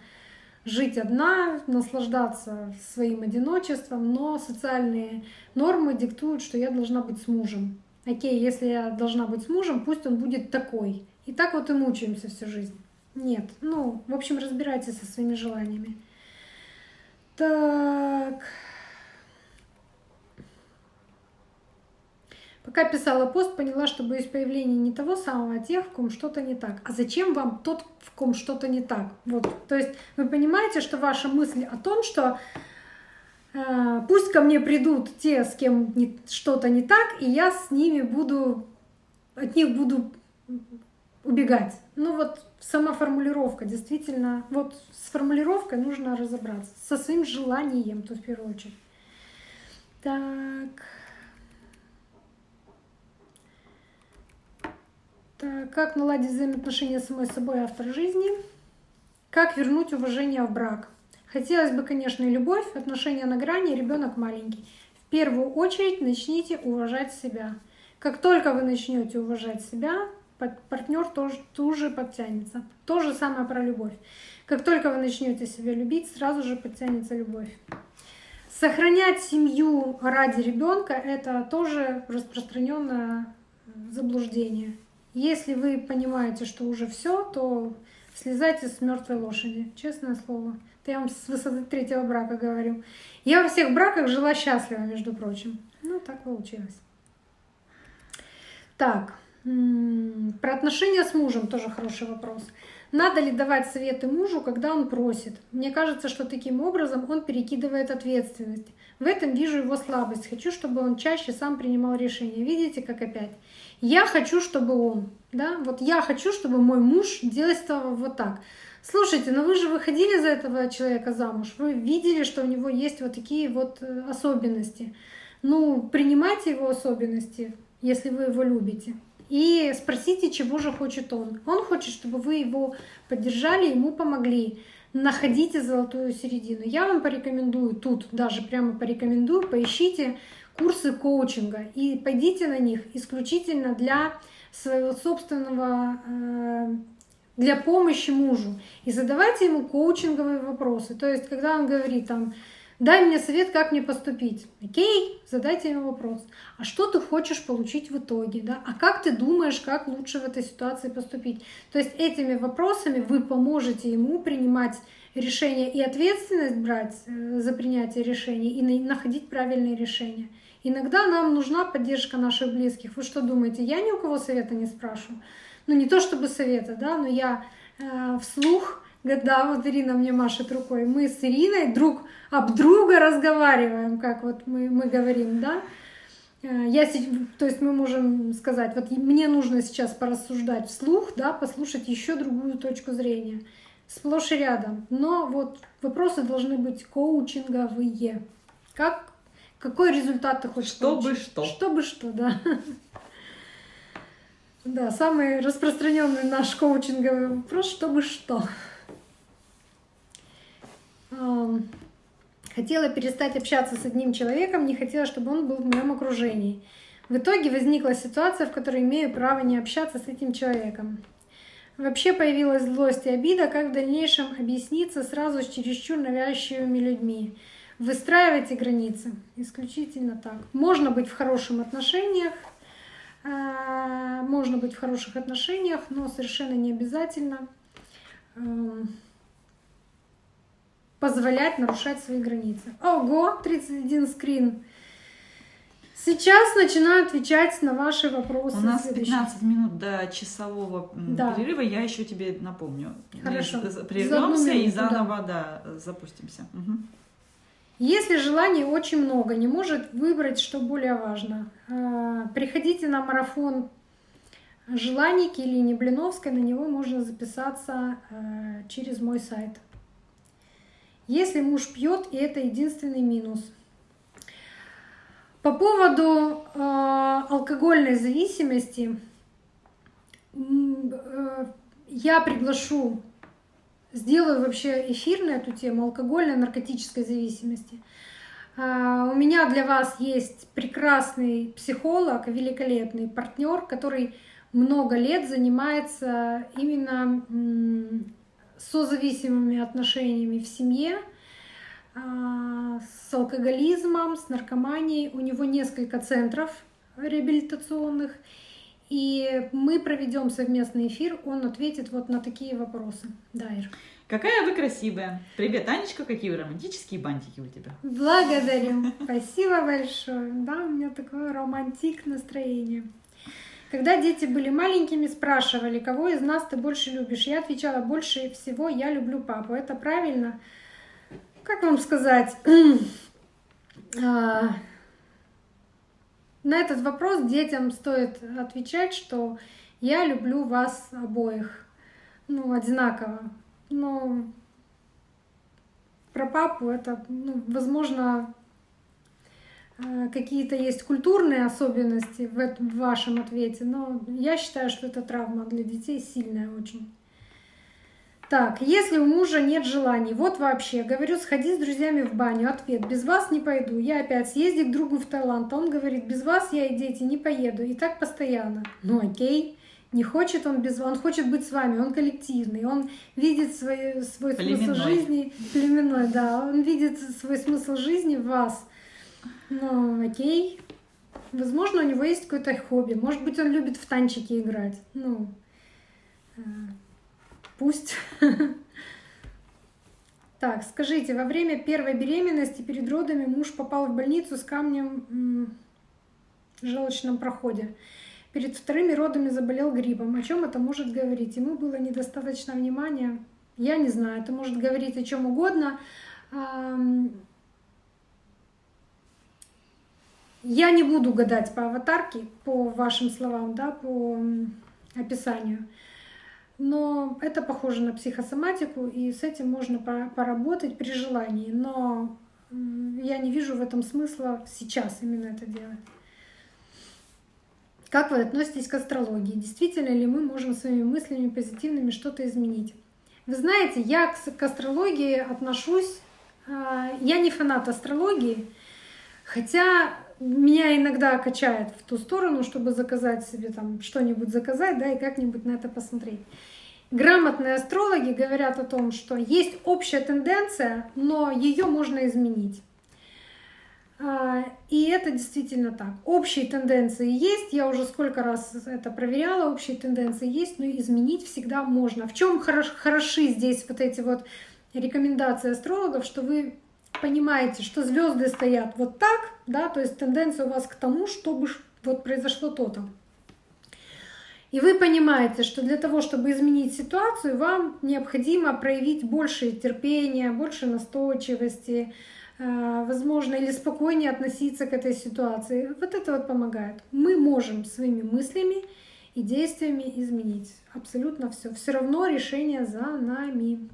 жить одна, наслаждаться своим одиночеством, но социальные нормы диктуют, что я должна быть с мужем. Окей, если я должна быть с мужем, пусть он будет такой. И так вот и мучаемся всю жизнь. Нет, ну, в общем, разбирайтесь со своими желаниями. Так. Пока писала пост, поняла, что боюсь появления не того самого, а тех, в ком что-то не так. А зачем вам тот, в ком что-то не так? Вот, то есть вы понимаете, что ваша мысль о том, что э, пусть ко мне придут те, с кем что-то не так, и я с ними буду, от них буду убегать. Ну вот сама формулировка, действительно, вот с формулировкой нужно разобраться, со своим желанием, тут в первую очередь. Так. Так, как наладить взаимоотношения с самой собой автор жизни? Как вернуть уважение в брак? Хотелось бы, конечно, любовь, отношения на грани, ребенок маленький. В первую очередь начните уважать себя. Как только вы начнете уважать себя, партнер тоже тут подтянется. То же самое про любовь. Как только вы начнете себя любить, сразу же подтянется любовь. Сохранять семью ради ребенка это тоже распространенное заблуждение. Если вы понимаете, что уже все, то слезайте с мертвой лошади. Честное слово. Это я вам с высоты третьего брака говорю. Я во всех браках жила счастливо, между прочим. Ну, так получилось. Так, про отношения с мужем тоже хороший вопрос. Надо ли давать советы мужу, когда он просит? Мне кажется, что таким образом он перекидывает ответственность. В этом вижу его слабость. Хочу, чтобы он чаще сам принимал решения. Видите, как опять? Я хочу, чтобы он, да, вот я хочу, чтобы мой муж действовал вот так. Слушайте, но вы же выходили за этого человека замуж, вы видели, что у него есть вот такие вот э, особенности. Ну, принимайте его особенности, если вы его любите. И спросите, чего же хочет он. Он хочет, чтобы вы его поддержали, ему помогли. Находите золотую середину. Я вам порекомендую, тут даже прямо порекомендую, поищите курсы коучинга и пойдите на них исключительно для своего собственного, э, для помощи мужу. И задавайте ему коучинговые вопросы. То есть, когда он говорит там, дай мне совет, как мне поступить. Окей, задайте ему вопрос. А что ты хочешь получить в итоге? Да? А как ты думаешь, как лучше в этой ситуации поступить? То есть этими вопросами вы поможете ему принимать решения и ответственность брать э, за принятие решений и находить правильные решения. Иногда нам нужна поддержка наших близких. Вы что думаете, я ни у кого совета не спрашиваю? Ну не то чтобы совета, да, но я э, вслух, да, вот Ирина мне машет рукой, мы с Ириной друг об друга разговариваем, как вот мы, мы говорим, да. Э, я, то есть мы можем сказать, вот мне нужно сейчас порассуждать вслух, да, послушать еще другую точку зрения. Сплошь и рядом. Но вот вопросы должны быть коучинговые. Как какой результат ты хочешь Чтобы получить? что. Чтобы что, да. [laughs] Да, самый распространенный наш коучинговый вопрос, чтобы что. Хотела перестать общаться с одним человеком, не хотела, чтобы он был в моем окружении. В итоге возникла ситуация, в которой имею право не общаться с этим человеком. Вообще появилась злость и обида, как в дальнейшем объясниться сразу с чересчур навязчивыми людьми. Выстраивайте границы. Исключительно так. Можно быть в хороших отношениях, а, можно быть в хороших отношениях, но совершенно не обязательно позволять нарушать свои границы. Ого, 31 скрин. Сейчас начинаю отвечать на ваши вопросы. У нас 15 минут до часового да. перерыва. Я еще тебе напомню. Хорошо. Прервемся и заново да. Да, запустимся. Угу. Если желаний очень много, не может выбрать, что более важно. А, приходите на марафон желаний Килини Блиновской, на него можно записаться а, через мой сайт. Если муж пьет, и это единственный минус. По поводу э, алкогольной зависимости, э, я приглашу, сделаю вообще эфир на эту тему алкогольной наркотической зависимости. Э, у меня для вас есть прекрасный психолог, великолепный партнер, который много лет занимается именно созависимыми отношениями в семье, а, с алкоголизмом, с наркоманией. У него несколько центров реабилитационных. И мы проведем совместный эфир, он ответит вот на такие вопросы. Дайр. Какая вы красивая. Привет, Анечка, какие вы романтические бантики у тебя. Благодарю. Спасибо большое. Да, у меня такое романтик настроение. Когда дети были маленькими, спрашивали, кого из нас ты больше любишь. Я отвечала, больше всего я люблю папу. Это правильно? Как вам сказать? [clears throat] А, на этот вопрос детям стоит отвечать, что я люблю вас обоих. Ну, одинаково. Но про папу это, ну, возможно, какие-то есть культурные особенности в, этом, в вашем ответе, но я считаю, что это травма для детей сильная очень. Так, если у мужа нет желаний, вот вообще, говорю, сходи с друзьями в баню, ответ, без вас не пойду, я опять съезди к другу в Таиланд, он говорит, без вас я и дети не поеду, и так постоянно. Ну окей, не хочет он без вас, он хочет быть с вами, он коллективный, он видит свой, свой смысл жизни, племенной, да, он видит свой смысл жизни в вас, ну, окей. Возможно, у него есть какое-то хобби. Может быть, он любит в танчики играть. Ну, э, пусть. [laughs] Так, скажите, во время первой беременности перед родами муж попал в больницу с камнем в желчном проходе. Перед вторыми родами заболел гриппом. О чем это может говорить? Ему было недостаточно внимания. Я не знаю, это может говорить о чем угодно. Я не буду гадать по аватарке, по вашим словам, да, по описанию. Но это похоже на психосоматику, и с этим можно поработать при желании. Но я не вижу в этом смысла сейчас именно это делать. Как вы относитесь к астрологии? Действительно ли мы можем своими мыслями позитивными что-то изменить? Вы знаете, я к астрологии отношусь... А, я не фанат астрологии, хотя меня иногда качает в ту сторону, чтобы заказать себе там что-нибудь заказать, да, и как-нибудь на это посмотреть. Грамотные астрологи говорят о том, что есть общая тенденция, но ее можно изменить. А, и это действительно так. Общие тенденции есть, я уже сколько раз это проверяла, общие тенденции есть, но изменить всегда можно. В чем хорош, хороши здесь вот эти вот рекомендации астрологов, что вы понимаете, что звезды стоят вот так, да, то есть тенденция у вас к тому, чтобы вот произошло то-то. И вы понимаете, что для того, чтобы изменить ситуацию, вам необходимо проявить больше терпения, больше настойчивости, э, возможно, или спокойнее относиться к этой ситуации. Вот это вот помогает. Мы можем своими мыслями и действиями изменить абсолютно все. Все равно решение за нами.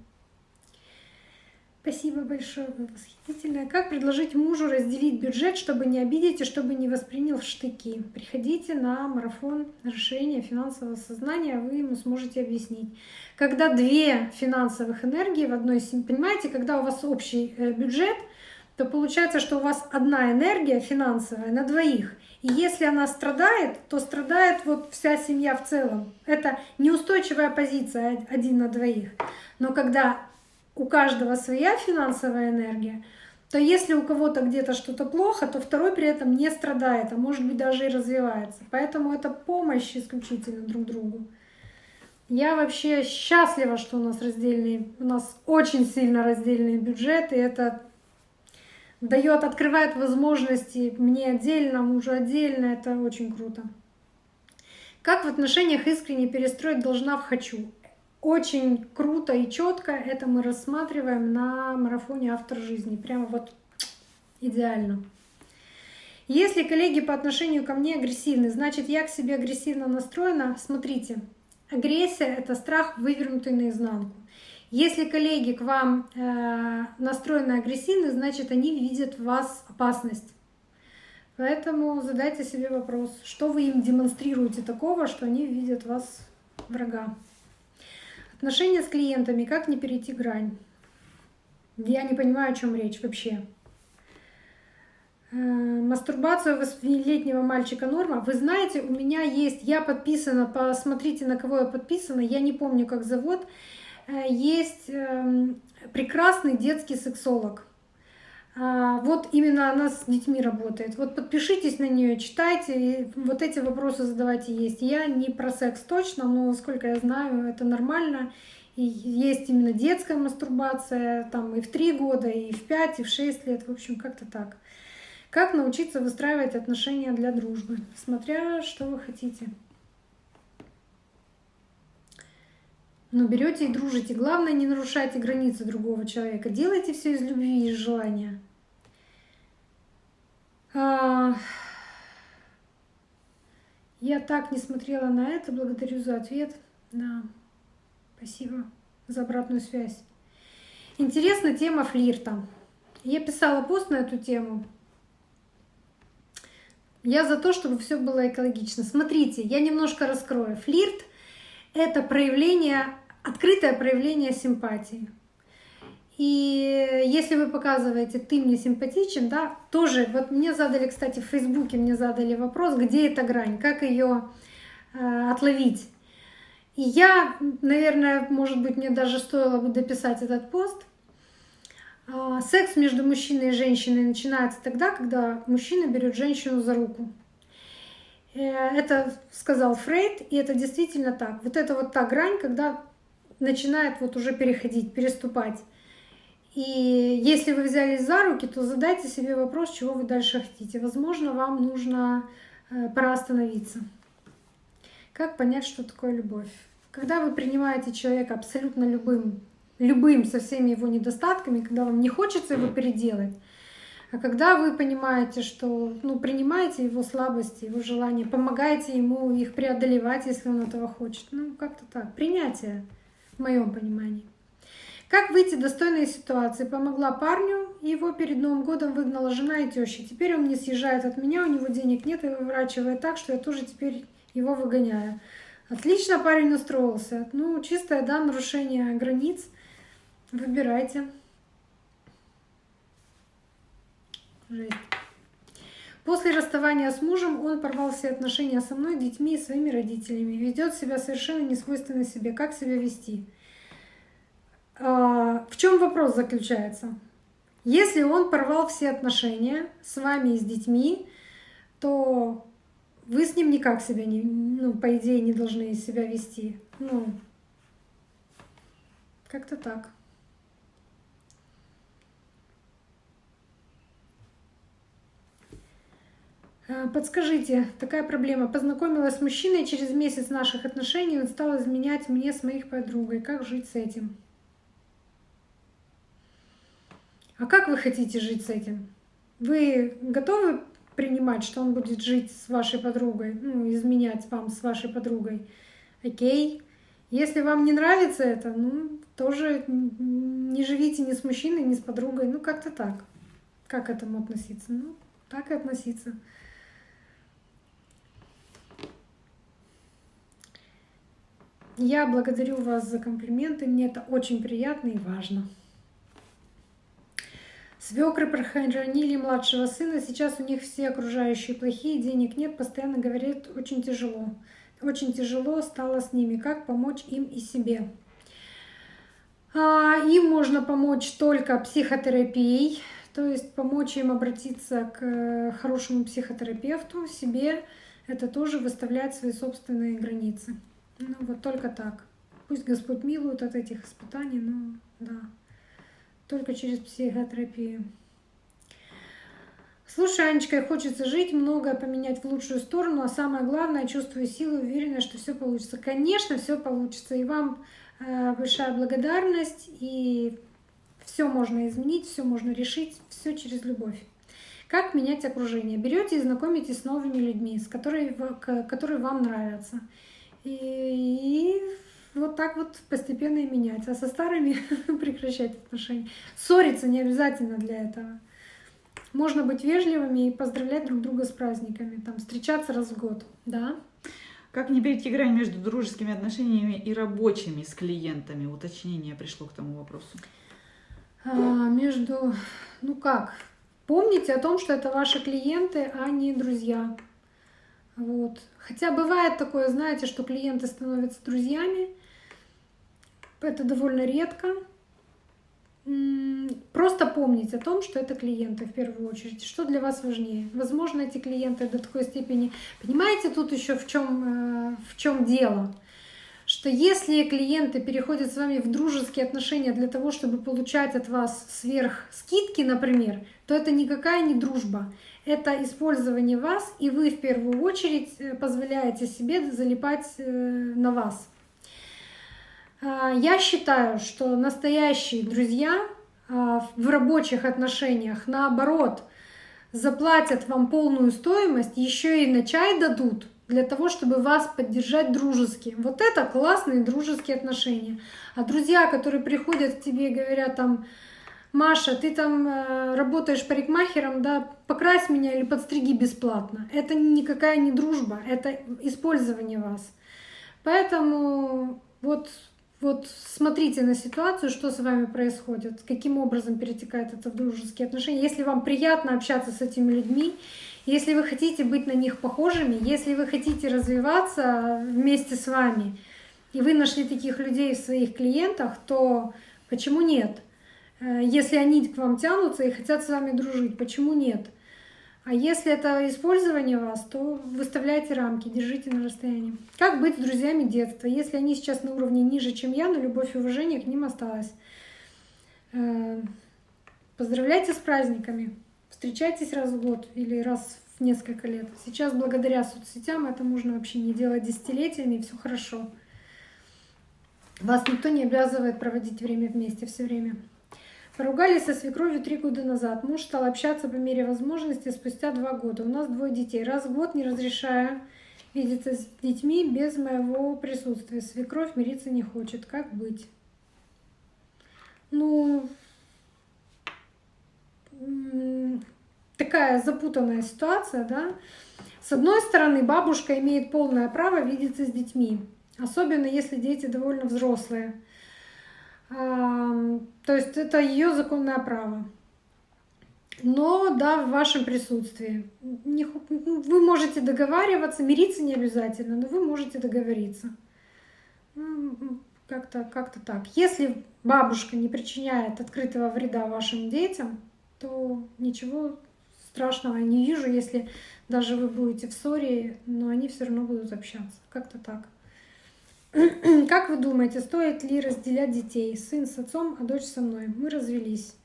Спасибо большое, вы восхитительная. Как предложить мужу разделить бюджет, чтобы не обидеть и чтобы не воспринял в штыки? Приходите на марафон расширения финансового сознания, вы ему сможете объяснить. Когда две финансовых энергии в одной семье, понимаете, когда у вас общий э, бюджет, то получается, что у вас одна энергия финансовая на двоих. И если она страдает, то страдает вот вся семья в целом. Это неустойчивая позиция один на двоих. Но когда у каждого своя финансовая энергия, то если у кого-то где-то что-то плохо, то второй при этом не страдает, а может быть даже и развивается. Поэтому это помощь исключительно друг другу. Я вообще счастлива, что у нас раздельные, у нас очень сильно раздельные бюджеты. Это дает, открывает возможности мне отдельно, мужу отдельно. Это очень круто. Как в отношениях искренне перестроить должна в хочу? Очень круто и четко это мы рассматриваем на марафоне «Автор жизни». Прямо вот идеально. Если коллеги по отношению ко мне агрессивны, значит я к себе агрессивно настроена. Смотрите, агрессия — это страх, вывернутый наизнанку. Если коллеги к вам э, настроены агрессивно, значит они видят в вас опасность. Поэтому задайте себе вопрос, что вы им демонстрируете такого, что они видят в вас врага. Отношения с клиентами, как не перейти грань? Я не понимаю, о чем речь вообще. Э, мастурбация у восьмилетнего мальчика норма. Вы знаете, у меня есть, я подписана, посмотрите, на кого я подписана, я не помню, как зовут. Э, есть эм, прекрасный детский сексолог. А, вот именно она с детьми работает. Вот подпишитесь на нее, читайте, и вот эти вопросы задавайте есть. Я не про секс точно, но сколько я знаю, это нормально. И есть именно детская мастурбация, там и в 3 года, и в 5, и в 6 лет, в общем, как-то так. Как научиться выстраивать отношения для дружбы, смотря что вы хотите. Но берете и дружите. Главное, не нарушайте границы другого человека. Делайте все из любви и из желания. А... Я так не смотрела на это. Благодарю за ответ. Да. Спасибо за обратную связь. Интересна тема флирта. Я писала пост на эту тему. Я за то, чтобы все было экологично. Смотрите, я немножко раскрою. Флирт — это проявление открытое проявление симпатии. И если вы показываете «ты мне симпатичен», да, тоже, вот мне задали, кстати, в Фейсбуке мне задали вопрос, где эта грань, как ее э, отловить. И я, наверное, может быть, мне даже стоило бы дописать этот пост. Э, секс между мужчиной и женщиной начинается тогда, когда мужчина берет женщину за руку. Э, это сказал Фрейд, и это действительно так. Вот это вот та грань, когда начинает вот уже переходить, переступать. И если вы взялись за руки, то задайте себе вопрос, чего вы дальше хотите. Возможно, вам нужно э, пора остановиться. Как понять, что такое любовь? Когда вы принимаете человека абсолютно любым, любым со всеми его недостатками, когда вам не хочется его переделать, а когда вы понимаете, что ну, принимаете его слабости, его желания, помогаете ему их преодолевать, если он этого хочет. Ну, как-то так. Принятие в моем понимании. Как выйти достойной ситуации? Помогла парню, его перед Новым годом выгнала жена и теща. Теперь он не съезжает от меня, у него денег нет и выворачивает так, что я тоже теперь его выгоняю. Отлично парень устроился. Ну, чистое, да, нарушение границ. Выбирайте. Жесть. После расставания с мужем он порвал все отношения со мной, детьми и своими родителями. Ведет себя совершенно не свойственно себе. Как себя вести? А, в чем вопрос заключается? Если он порвал все отношения с вами и с детьми, то вы с ним никак себя не, ну, по идее, не должны себя вести. Ну, как-то так. Подскажите, такая проблема. Познакомилась с мужчиной, через месяц наших отношений он стал изменять мне с моих подругой. Как жить с этим? А как вы хотите жить с этим? Вы готовы принимать, что он будет жить с вашей подругой, ну, изменять вам с вашей подругой? Окей. Если вам не нравится это, ну, тоже не живите ни с мужчиной, ни с подругой. Ну, как-то так. Как к этому относиться? Ну, так и относиться. Я благодарю вас за комплименты, мне это очень приятно и важно. Свекры прохоронили младшего сына, сейчас у них все окружающие плохие, денег нет, постоянно говорят, очень тяжело. Очень тяжело стало с ними. Как помочь им и себе? А, им можно помочь только психотерапией, то есть помочь им обратиться к э, хорошему психотерапевту, себе это тоже выставлять свои собственные границы. Ну вот только так. Пусть Господь милует от этих испытаний, но да, только через психотерапию. Слушай, Анечка, хочется жить, многое поменять в лучшую сторону, а самое главное, чувствую силу и уверенность, что все получится. Конечно, все получится. И вам э, большая благодарность, и все можно изменить, все можно решить, все через любовь. Как менять окружение? Берете и знакомитесь с новыми людьми, с которыми, которые вам нравятся. И, и вот так вот постепенно и менять. А со старыми [laughs] прекращать отношения. Ссориться не обязательно для этого. Можно быть вежливыми и поздравлять друг друга с праздниками, там, встречаться раз в год, да. Как не перейти грань между дружескими отношениями и рабочими с клиентами? Уточнение пришло к тому вопросу. А, между, ну как, помните о том, что это ваши клиенты, а не друзья. Вот. Хотя бывает такое, знаете, что клиенты становятся друзьями. Это довольно редко. Просто помнить о том, что это клиенты в первую очередь. Что для вас важнее? Возможно, эти клиенты до такой степени... Понимаете, тут еще в чем, э, в чем дело? Что если клиенты переходят с вами в дружеские отношения для того, чтобы получать от вас сверх скидки, например, то это никакая не дружба. Это использование вас, и вы в первую очередь э, позволяете себе залипать э, на вас. А, я считаю, что настоящие друзья а, в рабочих отношениях, наоборот, заплатят вам полную стоимость, еще и на чай дадут для того, чтобы вас поддержать дружески. Вот это классные дружеские отношения. А друзья, которые приходят к тебе и говорят там, Маша, ты там э, работаешь парикмахером, да, покрась меня или подстриги бесплатно. Это никакая не дружба, это использование вас. Поэтому вот вот смотрите на ситуацию, что с вами происходит, каким образом перетекает это в дружеские отношения. Если вам приятно общаться с этими людьми, если вы хотите быть на них похожими, если вы хотите развиваться вместе с вами, и вы нашли таких людей в своих клиентах, то почему нет? Э, если они к вам тянутся и хотят с вами дружить, почему нет? А если это использование вас, то выставляйте рамки, держите на расстоянии. Как быть с друзьями детства? Если они сейчас на уровне ниже, чем я, но любовь и уважение к ним осталось. Э, поздравляйте с праздниками. Встречайтесь раз в год или раз в несколько лет. Сейчас благодаря соцсетям это можно вообще не делать десятилетиями, и все хорошо. Вас никто не обязывает проводить время вместе все время. Поругались со свекровью три года назад. Муж стал общаться по мере возможности спустя два года. У нас двое детей. Раз в год не разрешаю видеться с детьми без моего присутствия. Свекровь мириться не хочет. Как быть? Ну, такая запутанная ситуация, да. С одной стороны, бабушка имеет полное право видеться с детьми, особенно если дети довольно взрослые. То есть это ее законное право. Но да, в вашем присутствии. Вы можете договариваться, мириться не обязательно, но вы можете договориться. Как-то как так. Если бабушка не причиняет открытого вреда вашим детям, то ничего страшного я не вижу, если даже вы будете в ссоре, но они все равно будут общаться. Как-то так. [clears throat] Как вы думаете, стоит ли разделять детей? Сын с отцом, а дочь со мной. Мы развелись.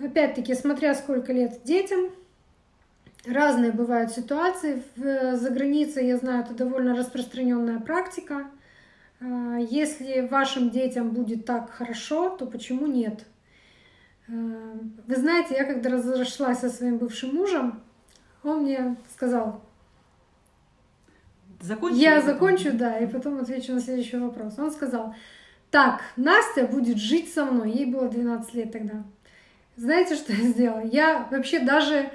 Опять-таки, смотря сколько лет детям, разные бывают ситуации. За границей, я знаю, это довольно распространенная практика. А, если вашим детям будет так хорошо, то почему нет? А, вы знаете, я когда разошлась со своим бывшим мужем, он мне сказал, Закончи я закончу, да, и потом отвечу на следующий вопрос. Он сказал, так, Настя будет жить со мной. Ей было 12 лет тогда. Знаете, что я сделала? Я вообще даже,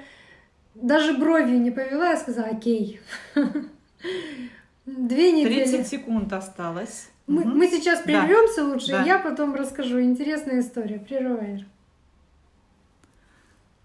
даже бровью не повела, я сказала, окей. [laughs] Две недели. 30 секунд осталось. Мы, угу. мы сейчас прервемся да. лучше, да. я потом расскажу. Интересная история. Прерываешь.